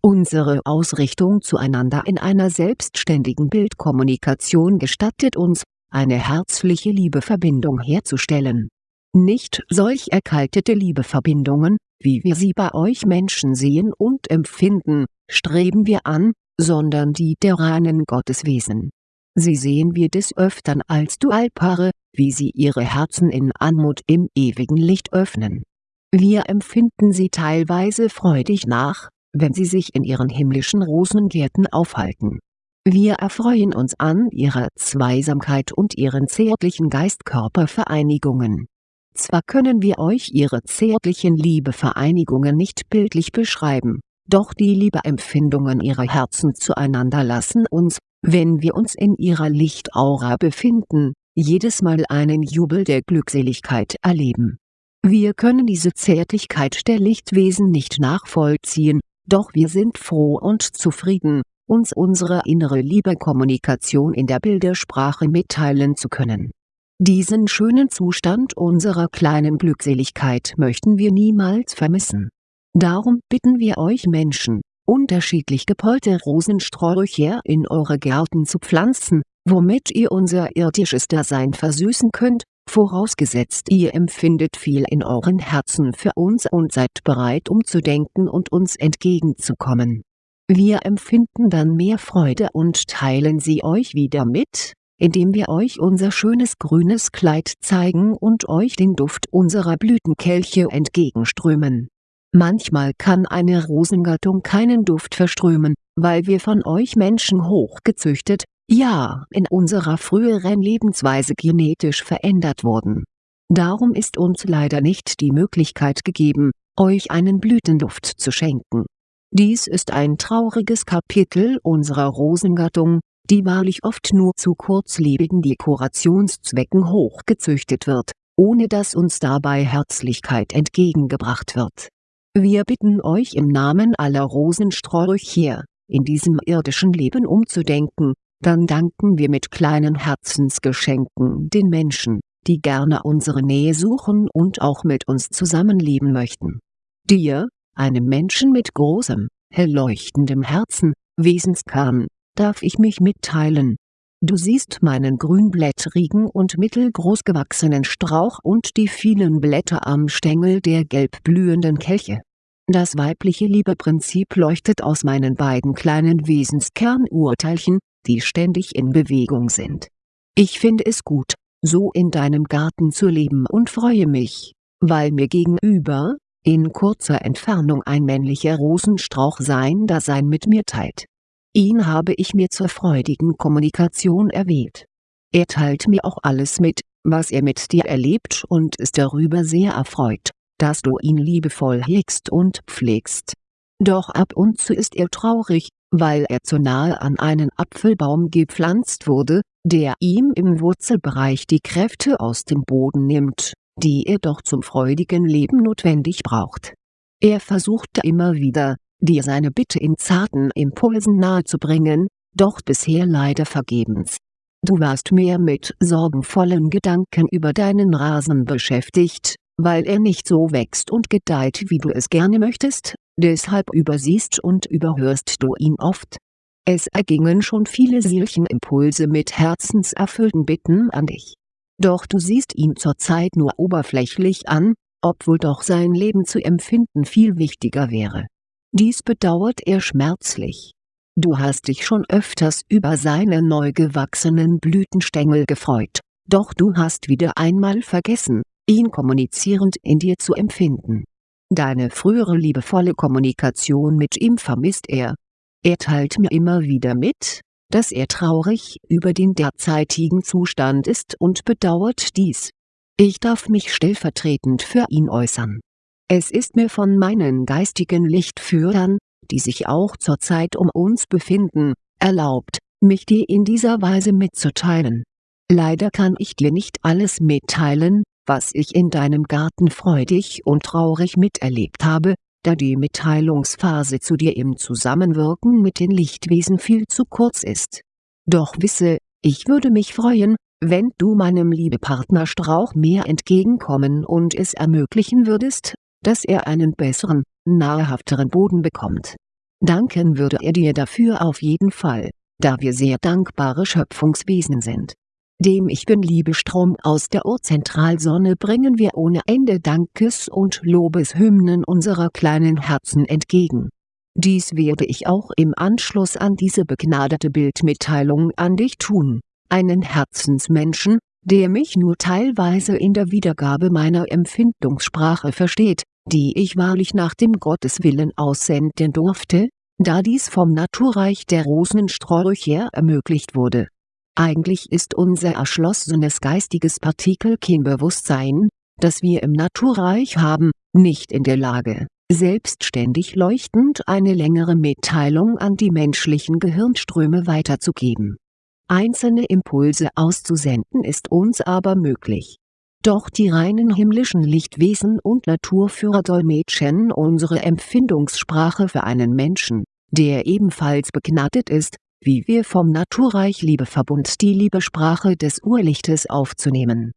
A: Unsere Ausrichtung zueinander in einer selbstständigen Bildkommunikation gestattet uns, eine herzliche Liebeverbindung herzustellen. Nicht solch erkaltete Liebeverbindungen, wie wir sie bei euch Menschen sehen und empfinden, streben wir an, sondern die der reinen Gotteswesen. Sie sehen wir des Öftern als Dualpaare, wie sie ihre Herzen in Anmut im ewigen Licht öffnen. Wir empfinden sie teilweise freudig nach, wenn sie sich in ihren himmlischen Rosengärten aufhalten wir erfreuen uns an ihrer Zweisamkeit und ihren zärtlichen Geist-Körper-Vereinigungen. Zwar können wir euch ihre zärtlichen Liebevereinigungen nicht bildlich beschreiben, doch die Liebeempfindungen ihrer Herzen zueinander lassen uns, wenn wir uns in ihrer Lichtaura befinden, jedes Mal einen Jubel der Glückseligkeit erleben. Wir können diese Zärtlichkeit der Lichtwesen nicht nachvollziehen, doch wir sind froh und zufrieden, uns unsere innere Liebekommunikation in der Bildersprache mitteilen zu können. Diesen schönen Zustand unserer kleinen Glückseligkeit möchten wir niemals vermissen. Darum bitten wir euch Menschen, unterschiedlich gepollte Rosensträucher in eure Gärten zu pflanzen, womit ihr unser irdisches Dasein versüßen könnt, vorausgesetzt ihr empfindet viel in euren Herzen für uns und seid bereit umzudenken und uns entgegenzukommen. Wir empfinden dann mehr Freude und teilen sie euch wieder mit, indem wir euch unser schönes grünes Kleid zeigen und euch den Duft unserer Blütenkelche entgegenströmen. Manchmal kann eine Rosengattung keinen Duft verströmen, weil wir von euch Menschen hochgezüchtet, ja in unserer früheren Lebensweise genetisch verändert wurden. Darum ist uns leider nicht die Möglichkeit gegeben, euch einen Blütenduft zu schenken. Dies ist ein trauriges Kapitel unserer Rosengattung, die wahrlich oft nur zu kurzlebigen Dekorationszwecken hochgezüchtet wird, ohne dass uns dabei Herzlichkeit entgegengebracht wird. Wir bitten euch im Namen aller Rosensträucher, in diesem irdischen Leben umzudenken, dann danken wir mit kleinen Herzensgeschenken den Menschen, die gerne unsere Nähe suchen und auch mit uns zusammenleben möchten. Dir, einem Menschen mit großem, hell leuchtendem Herzen, Wesenskern, darf ich mich mitteilen. Du siehst meinen grünblättrigen und mittelgroß gewachsenen Strauch und die vielen Blätter am Stängel der gelb blühenden Kelche. Das weibliche Liebeprinzip leuchtet aus meinen beiden kleinen Wesenskernurteilchen, die ständig in Bewegung sind. Ich finde es gut, so in deinem Garten zu leben und freue mich, weil mir gegenüber, in kurzer Entfernung ein männlicher Rosenstrauch sein Dasein mit mir teilt Ihn habe ich mir zur freudigen Kommunikation erwählt. Er teilt mir auch alles mit, was er mit dir erlebt und ist darüber sehr erfreut, dass du ihn liebevoll hegst und pflegst. Doch ab und zu ist er traurig, weil er zu nahe an einen Apfelbaum gepflanzt wurde, der ihm im Wurzelbereich die Kräfte aus dem Boden nimmt, die er doch zum freudigen Leben notwendig braucht. Er versuchte immer wieder, dir seine Bitte in zarten Impulsen nahezubringen, doch bisher leider vergebens. Du warst mehr mit sorgenvollen Gedanken über deinen Rasen beschäftigt, weil er nicht so wächst und gedeiht wie du es gerne möchtest, deshalb übersiehst und überhörst du ihn oft. Es ergingen schon viele Seelchenimpulse mit herzenserfüllten Bitten an dich. Doch du siehst ihn zurzeit nur oberflächlich an, obwohl doch sein Leben zu empfinden viel wichtiger wäre dies bedauert er schmerzlich. Du hast dich schon öfters über seine neu gewachsenen Blütenstängel gefreut, doch du hast wieder einmal vergessen, ihn kommunizierend in dir zu empfinden. Deine frühere liebevolle Kommunikation mit ihm vermisst er. Er teilt mir immer wieder mit, dass er traurig über den derzeitigen Zustand ist und bedauert dies. Ich darf mich stellvertretend für ihn äußern es ist mir von meinen geistigen Lichtführern, die sich auch zurzeit um uns befinden, erlaubt, mich dir in dieser Weise mitzuteilen. Leider kann ich dir nicht alles mitteilen, was ich in deinem Garten freudig und traurig miterlebt habe, da die Mitteilungsphase zu dir im Zusammenwirken mit den Lichtwesen viel zu kurz ist. Doch wisse, ich würde mich freuen, wenn du meinem Liebepartner Strauch mehr entgegenkommen und es ermöglichen würdest, dass er einen besseren, nahrhafteren Boden bekommt. Danken würde er dir dafür auf jeden Fall, da wir sehr dankbare Schöpfungswesen sind. Dem Ich Bin-Liebestrom aus der Urzentralsonne bringen wir ohne Ende Dankes- und Lobeshymnen unserer kleinen Herzen entgegen. Dies werde ich auch im Anschluss an diese begnadete Bildmitteilung an dich tun, einen Herzensmenschen, der mich nur teilweise in der Wiedergabe meiner Empfindungssprache versteht, die ich wahrlich nach dem Gotteswillen aussenden durfte, da dies vom Naturreich der Rosensträucher ermöglicht wurde. Eigentlich ist unser erschlossenes geistiges Partikelkinbewusstsein, das wir im Naturreich haben, nicht in der Lage, selbstständig leuchtend eine längere Mitteilung an die menschlichen Gehirnströme weiterzugeben. Einzelne Impulse auszusenden ist uns aber möglich Doch die reinen himmlischen Lichtwesen und Naturführer dolmetschen unsere Empfindungssprache für einen Menschen, der ebenfalls begnadet ist, wie wir vom Naturreich Liebeverbund die Liebesprache des Urlichtes aufzunehmen.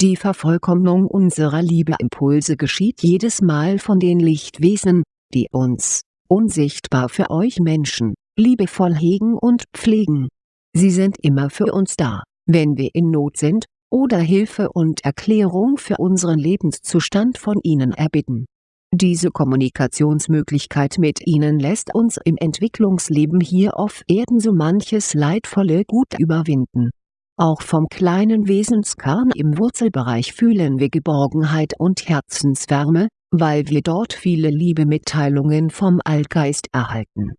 A: Die Vervollkommnung unserer Liebeimpulse geschieht jedes Mal von den Lichtwesen, die uns, unsichtbar für euch Menschen, liebevoll hegen und pflegen. Sie sind immer für uns da, wenn wir in Not sind, oder Hilfe und Erklärung für unseren Lebenszustand von ihnen erbitten. Diese Kommunikationsmöglichkeit mit ihnen lässt uns im Entwicklungsleben hier auf Erden so manches leidvolle Gut überwinden. Auch vom kleinen Wesenskern im Wurzelbereich fühlen wir Geborgenheit und Herzenswärme, weil wir dort viele Liebemitteilungen vom Allgeist erhalten.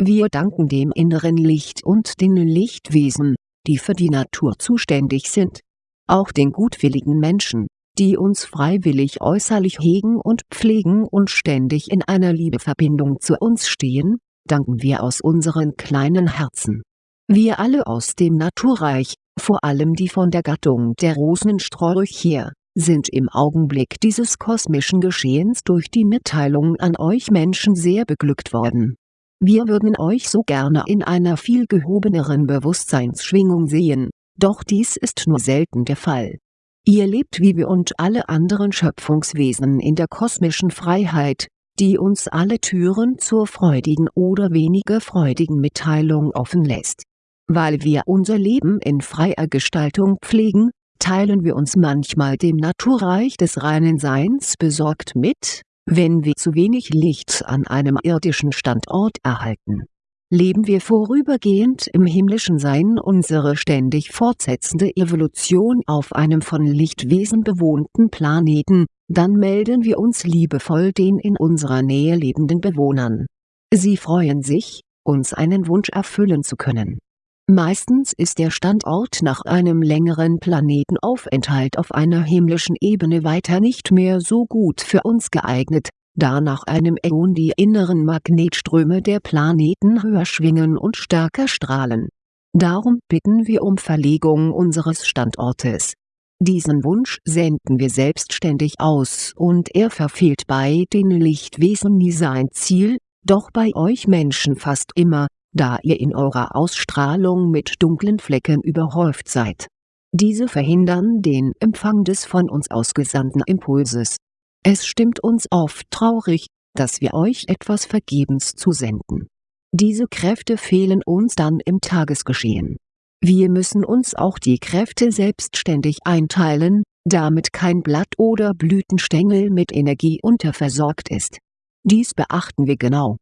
A: Wir danken dem inneren Licht und den Lichtwesen, die für die Natur zuständig sind. Auch den gutwilligen Menschen, die uns freiwillig äußerlich hegen und pflegen und ständig in einer Liebeverbindung zu uns stehen, danken wir aus unseren kleinen Herzen. Wir alle aus dem Naturreich, vor allem die von der Gattung der Rosensträucher, sind im Augenblick dieses kosmischen Geschehens durch die Mitteilung an euch Menschen sehr beglückt worden. Wir würden euch so gerne in einer viel gehobeneren Bewusstseinsschwingung sehen, doch dies ist nur selten der Fall. Ihr lebt wie wir und alle anderen Schöpfungswesen in der kosmischen Freiheit, die uns alle Türen zur freudigen oder weniger freudigen Mitteilung offen lässt. Weil wir unser Leben in freier Gestaltung pflegen, teilen wir uns manchmal dem Naturreich des reinen Seins besorgt mit, wenn wir zu wenig Licht an einem irdischen Standort erhalten. Leben wir vorübergehend im himmlischen Sein unsere ständig fortsetzende Evolution auf einem von Lichtwesen bewohnten Planeten, dann melden wir uns liebevoll den in unserer Nähe lebenden Bewohnern. Sie freuen sich, uns einen Wunsch erfüllen zu können Meistens ist der Standort nach einem längeren Planetenaufenthalt auf einer himmlischen Ebene weiter nicht mehr so gut für uns geeignet, da nach einem Äon die inneren Magnetströme der Planeten höher schwingen und stärker strahlen. Darum bitten wir um Verlegung unseres Standortes. Diesen Wunsch senden wir selbstständig aus und er verfehlt bei den Lichtwesen nie sein Ziel, doch bei euch Menschen fast immer, da ihr in eurer Ausstrahlung mit dunklen Flecken überhäuft seid. Diese verhindern den Empfang des von uns ausgesandten Impulses. Es stimmt uns oft traurig, dass wir euch etwas vergebens zusenden. Diese Kräfte fehlen uns dann im Tagesgeschehen. Wir müssen uns auch die Kräfte selbstständig einteilen, damit kein Blatt oder Blütenstängel mit Energie unterversorgt ist. Dies beachten wir genau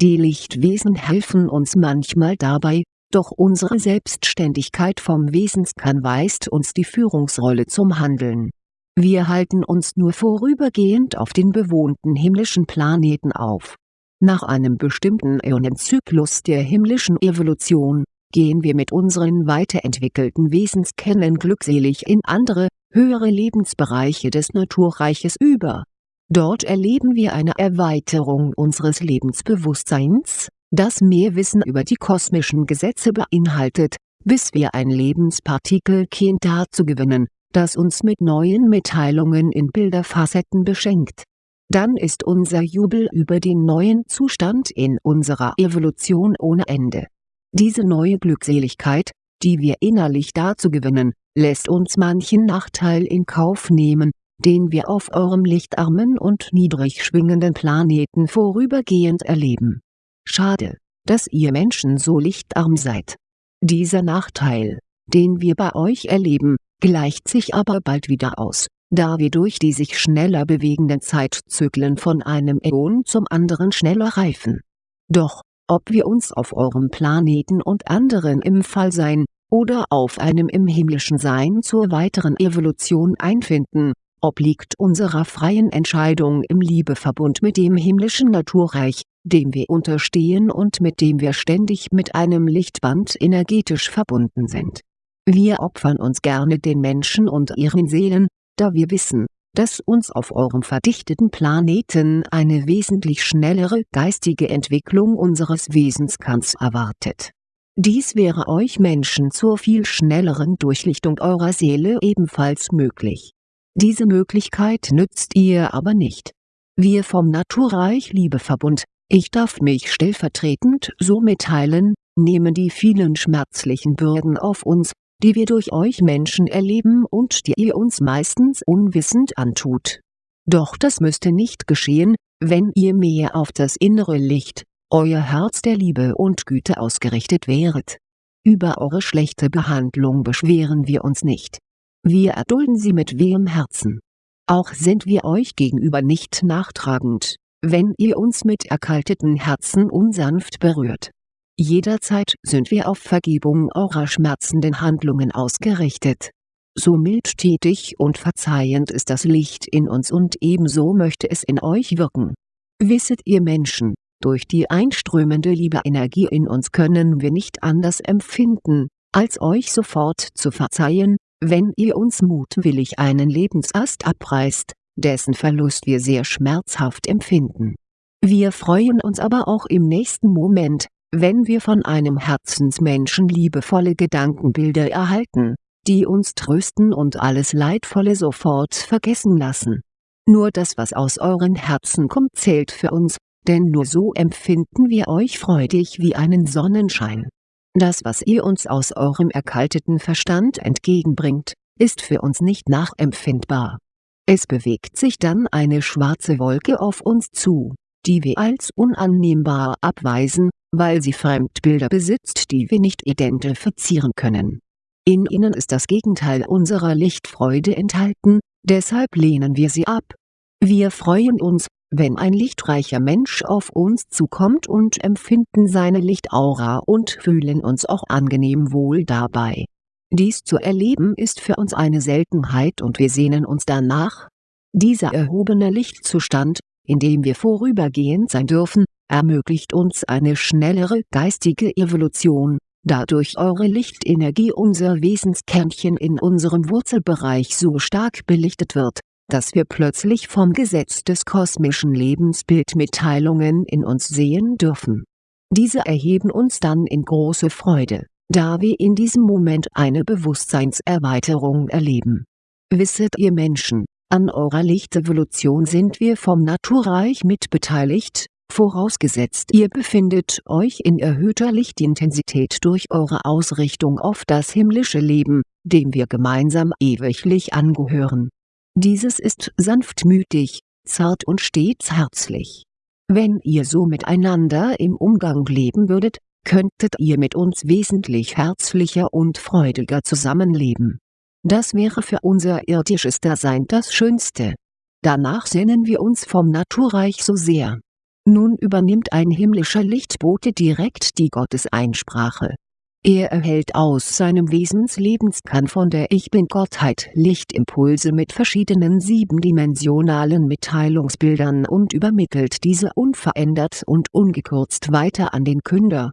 A: die Lichtwesen helfen uns manchmal dabei, doch unsere Selbstständigkeit vom Wesenskern weist uns die Führungsrolle zum Handeln. Wir halten uns nur vorübergehend auf den bewohnten himmlischen Planeten auf. Nach einem bestimmten Äonenzyklus der himmlischen Evolution, gehen wir mit unseren weiterentwickelten Wesenskernen glückselig in andere, höhere Lebensbereiche des Naturreiches über Dort erleben wir eine Erweiterung unseres Lebensbewusstseins, das mehr Wissen über die kosmischen Gesetze beinhaltet, bis wir ein Lebenspartikelkind dazu gewinnen, das uns mit neuen Mitteilungen in Bilderfacetten beschenkt. Dann ist unser Jubel über den neuen Zustand in unserer Evolution ohne Ende. Diese neue Glückseligkeit, die wir innerlich dazu gewinnen, lässt uns manchen Nachteil in Kauf nehmen, den wir auf eurem lichtarmen und niedrig schwingenden Planeten vorübergehend erleben. Schade, dass ihr Menschen so lichtarm seid. Dieser Nachteil, den wir bei euch erleben, gleicht sich aber bald wieder aus, da wir durch die sich schneller bewegenden Zeitzyklen von einem Äon zum anderen schneller reifen. Doch, ob wir uns auf eurem Planeten und anderen im Fallsein, oder auf einem im himmlischen Sein zur weiteren Evolution einfinden, obliegt unserer freien Entscheidung im Liebeverbund mit dem himmlischen Naturreich, dem wir unterstehen und mit dem wir ständig mit einem Lichtband energetisch verbunden sind. Wir opfern uns gerne den Menschen und ihren Seelen, da wir wissen, dass uns auf eurem verdichteten Planeten eine wesentlich schnellere geistige Entwicklung unseres Wesenskerns erwartet. Dies wäre euch Menschen zur viel schnelleren Durchlichtung eurer Seele ebenfalls möglich Diese Möglichkeit nützt ihr aber nicht. Wir vom Naturreich Liebeverbund, ich darf mich stellvertretend so mitteilen, nehmen die vielen schmerzlichen Bürden auf uns, die wir durch euch Menschen erleben und die ihr uns meistens unwissend antut. Doch das müsste nicht geschehen, wenn ihr mehr auf das innere Licht, euer Herz der Liebe und Güte ausgerichtet wäret. Über eure schlechte Behandlung beschweren wir uns nicht. Wir erdulden sie mit wehem Herzen. Auch sind wir euch gegenüber nicht nachtragend, wenn ihr uns mit erkalteten Herzen unsanft berührt. Jederzeit sind wir auf Vergebung eurer schmerzenden Handlungen ausgerichtet. So mildtätig und verzeihend ist das Licht in uns und ebenso möchte es in euch wirken. Wisset ihr Menschen, durch die einströmende Liebe-Energie in uns können wir nicht anders empfinden, als euch sofort zu verzeihen, wenn ihr uns mutwillig einen Lebensast abreißt, dessen Verlust wir sehr schmerzhaft empfinden. Wir freuen uns aber auch im nächsten Moment, wenn wir von einem Herzensmenschen liebevolle Gedankenbilder erhalten, die uns trösten und alles Leidvolle sofort vergessen lassen. Nur das was aus euren Herzen kommt zählt für uns, denn nur so empfinden wir euch freudig wie einen Sonnenschein. Das was ihr uns aus eurem erkalteten Verstand entgegenbringt, ist für uns nicht nachempfindbar. Es bewegt sich dann eine schwarze Wolke auf uns zu, die wir als unannehmbar abweisen, weil sie Fremdbilder besitzt die wir nicht identifizieren können. In ihnen ist das Gegenteil unserer Lichtfreude enthalten, deshalb lehnen wir sie ab. Wir freuen uns, wenn ein lichtreicher Mensch auf uns zukommt und empfinden seine Lichtaura und fühlen uns auch angenehm wohl dabei. Dies zu erleben ist für uns eine Seltenheit und wir sehnen uns danach. Dieser erhobene Lichtzustand, in dem wir vorübergehend sein dürfen, ermöglicht uns eine schnellere geistige Evolution, da durch eure Lichtenergie unser Wesenskernchen in unserem Wurzelbereich so stark belichtet wird, dass wir plötzlich vom Gesetz des kosmischen Lebensbildmitteilungen in uns sehen dürfen. Diese erheben uns dann in große Freude, da wir in diesem Moment eine Bewusstseinserweiterung erleben. Wisset ihr Menschen, an eurer Lichtevolution sind wir vom Naturreich mitbeteiligt, vorausgesetzt ihr befindet euch in erhöhter Lichtintensität durch eure Ausrichtung auf das himmlische Leben, dem wir gemeinsam ewiglich angehören. Dieses ist sanftmütig, zart und stets herzlich. Wenn ihr so miteinander im Umgang leben würdet, könntet ihr mit uns wesentlich herzlicher und freudiger zusammenleben das wäre für unser irdisches Dasein das Schönste. Danach sehnen wir uns vom Naturreich so sehr. Nun übernimmt ein himmlischer Lichtbote direkt die Gotteseinsprache. Er erhält aus seinem Wesenslebenskan von der Ich Bin-Gottheit Lichtimpulse mit verschiedenen siebendimensionalen Mitteilungsbildern und übermittelt diese unverändert und ungekürzt weiter an den Künder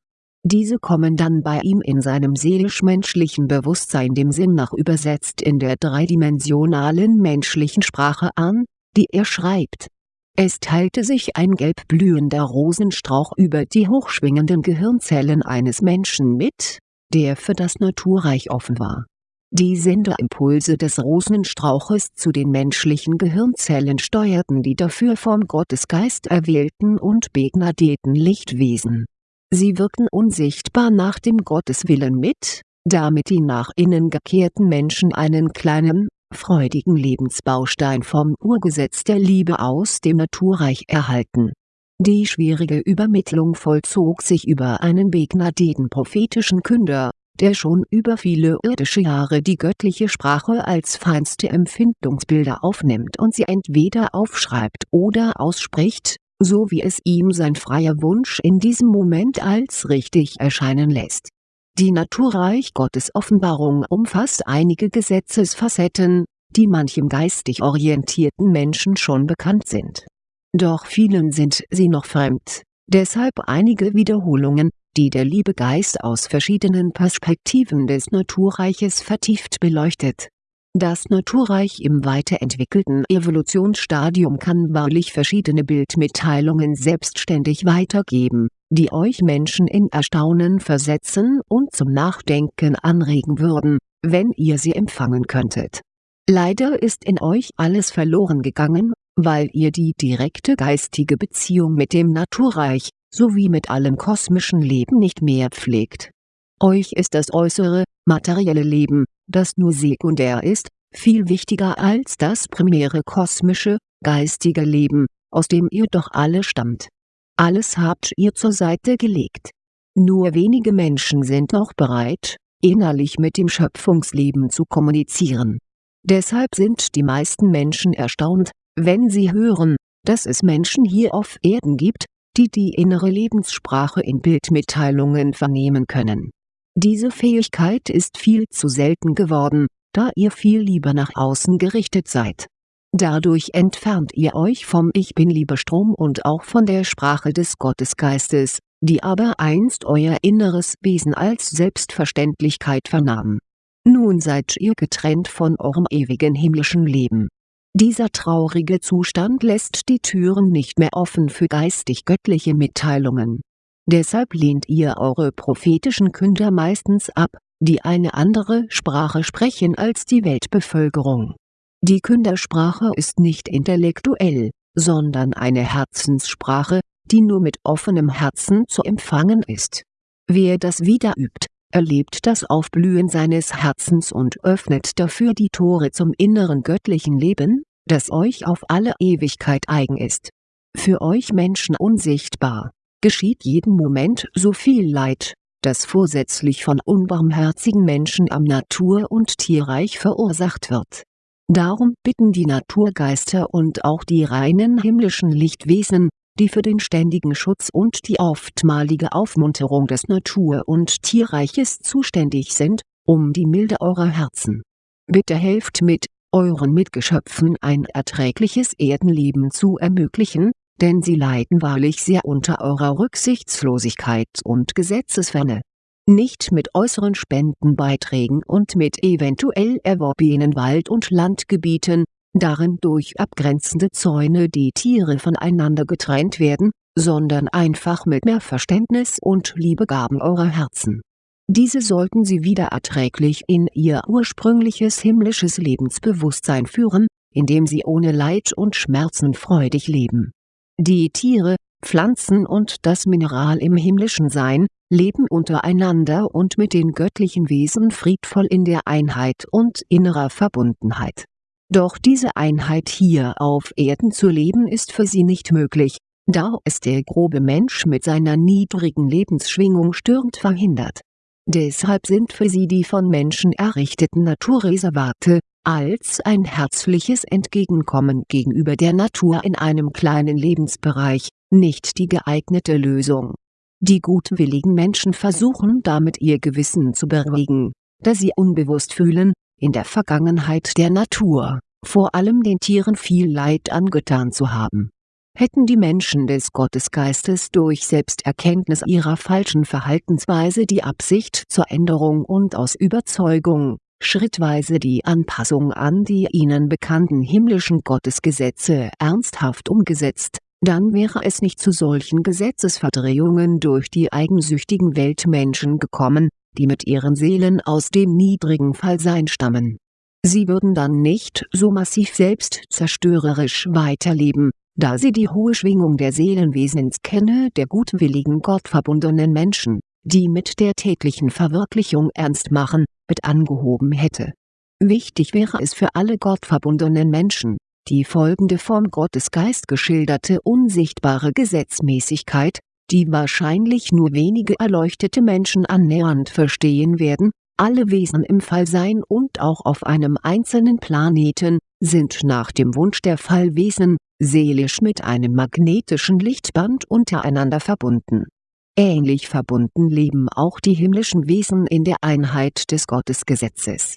A: diese kommen dann bei ihm in seinem seelisch-menschlichen Bewusstsein dem Sinn nach übersetzt in der dreidimensionalen menschlichen Sprache an, die er schreibt. Es teilte sich ein gelb blühender Rosenstrauch über die hochschwingenden Gehirnzellen eines Menschen mit, der für das Naturreich offen war. Die Senderimpulse des Rosenstrauches zu den menschlichen Gehirnzellen steuerten die dafür vom Gottesgeist erwählten und begnadeten Lichtwesen Sie wirken unsichtbar nach dem Gotteswillen mit, damit die nach innen gekehrten Menschen einen kleinen, freudigen Lebensbaustein vom Urgesetz der Liebe aus dem Naturreich erhalten. Die schwierige Übermittlung vollzog sich über einen begnadeten prophetischen Künder, der schon über viele irdische Jahre die göttliche Sprache als feinste Empfindungsbilder aufnimmt und sie entweder aufschreibt oder ausspricht, so wie es ihm sein freier Wunsch in diesem Moment als richtig erscheinen lässt. Die Naturreich Gottes Offenbarung umfasst einige Gesetzesfacetten, die manchem geistig orientierten Menschen schon bekannt sind. Doch vielen sind sie noch fremd, deshalb einige Wiederholungen, die der Liebegeist aus verschiedenen Perspektiven des Naturreiches vertieft beleuchtet. Das Naturreich im weiterentwickelten Evolutionsstadium kann wahrlich verschiedene Bildmitteilungen selbstständig weitergeben, die euch Menschen in Erstaunen versetzen und zum Nachdenken anregen würden, wenn ihr sie empfangen könntet Leider ist in euch alles verloren gegangen, weil ihr die direkte geistige Beziehung mit dem Naturreich, sowie mit allem kosmischen Leben nicht mehr pflegt. Euch ist das äußere, materielle Leben, das nur sekundär ist, viel wichtiger als das primäre kosmische, geistige Leben, aus dem ihr doch alle stammt. Alles habt ihr zur Seite gelegt. Nur wenige Menschen sind noch bereit, innerlich mit dem Schöpfungsleben zu kommunizieren. Deshalb sind die meisten Menschen erstaunt, wenn sie hören, dass es Menschen hier auf Erden gibt, die die innere Lebenssprache in Bildmitteilungen vernehmen können. Diese Fähigkeit ist viel zu selten geworden, da ihr viel lieber nach außen gerichtet seid. Dadurch entfernt ihr euch vom Ich Bin-Liebe-Strom und auch von der Sprache des Gottesgeistes, die aber einst euer inneres Wesen als Selbstverständlichkeit vernahm. Nun seid ihr getrennt von eurem ewigen himmlischen Leben. Dieser traurige Zustand lässt die Türen nicht mehr offen für geistig-göttliche Mitteilungen. Deshalb lehnt ihr eure prophetischen Künder meistens ab, die eine andere Sprache sprechen als die Weltbevölkerung. Die Kündersprache ist nicht intellektuell, sondern eine Herzenssprache, die nur mit offenem Herzen zu empfangen ist. Wer das wieder übt, erlebt das Aufblühen seines Herzens und öffnet dafür die Tore zum inneren göttlichen Leben, das euch auf alle Ewigkeit eigen ist. Für euch Menschen unsichtbar, geschieht jeden Moment so viel Leid, das vorsätzlich von unbarmherzigen Menschen am Natur- und Tierreich verursacht wird. Darum bitten die Naturgeister und auch die reinen himmlischen Lichtwesen, die für den ständigen Schutz und die oftmalige Aufmunterung des Natur- und Tierreiches zuständig sind, um die Milde eurer Herzen. Bitte helft mit, euren Mitgeschöpfen ein erträgliches Erdenleben zu ermöglichen, denn sie leiden wahrlich sehr unter eurer Rücksichtslosigkeit und Gesetzesferne. Nicht mit äußeren Spendenbeiträgen und mit eventuell erworbenen Wald- und Landgebieten, darin durch abgrenzende Zäune die Tiere voneinander getrennt werden, sondern einfach mit mehr Verständnis und Liebegaben eurer Herzen. Diese sollten sie wieder erträglich in ihr ursprüngliches himmlisches Lebensbewusstsein führen, indem sie ohne Leid und Schmerzen freudig leben die Tiere, Pflanzen und das Mineral im himmlischen Sein, leben untereinander und mit den göttlichen Wesen friedvoll in der Einheit und innerer Verbundenheit. Doch diese Einheit hier auf Erden zu leben ist für sie nicht möglich, da es der grobe Mensch mit seiner niedrigen Lebensschwingung stürmt verhindert. Deshalb sind für sie die von Menschen errichteten Naturreservate, als ein herzliches Entgegenkommen gegenüber der Natur in einem kleinen Lebensbereich, nicht die geeignete Lösung. Die gutwilligen Menschen versuchen damit ihr Gewissen zu beruhigen, da sie unbewusst fühlen, in der Vergangenheit der Natur, vor allem den Tieren viel Leid angetan zu haben. Hätten die Menschen des Gottesgeistes durch Selbsterkenntnis ihrer falschen Verhaltensweise die Absicht zur Änderung und aus Überzeugung, schrittweise die Anpassung an die ihnen bekannten himmlischen Gottesgesetze ernsthaft umgesetzt, dann wäre es nicht zu solchen Gesetzesverdrehungen durch die eigensüchtigen Weltmenschen gekommen, die mit ihren Seelen aus dem niedrigen Fallsein stammen. Sie würden dann nicht so massiv selbstzerstörerisch weiterleben, da sie die hohe Schwingung der Seelenwesenskenne der gutwilligen gottverbundenen Menschen die mit der täglichen Verwirklichung ernst machen, mit angehoben hätte. Wichtig wäre es für alle gottverbundenen Menschen, die folgende vom Gottesgeist geschilderte unsichtbare Gesetzmäßigkeit, die wahrscheinlich nur wenige erleuchtete Menschen annähernd verstehen werden, alle Wesen im Fallsein und auch auf einem einzelnen Planeten, sind nach dem Wunsch der Fallwesen, seelisch mit einem magnetischen Lichtband untereinander verbunden Ähnlich verbunden leben auch die himmlischen Wesen in der Einheit des Gottesgesetzes.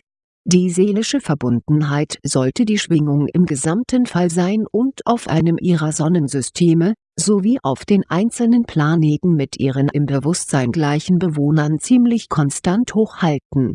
A: Die seelische Verbundenheit sollte die Schwingung im gesamten Fall sein und auf einem ihrer Sonnensysteme, sowie auf den einzelnen Planeten mit ihren im Bewusstsein gleichen Bewohnern ziemlich konstant hochhalten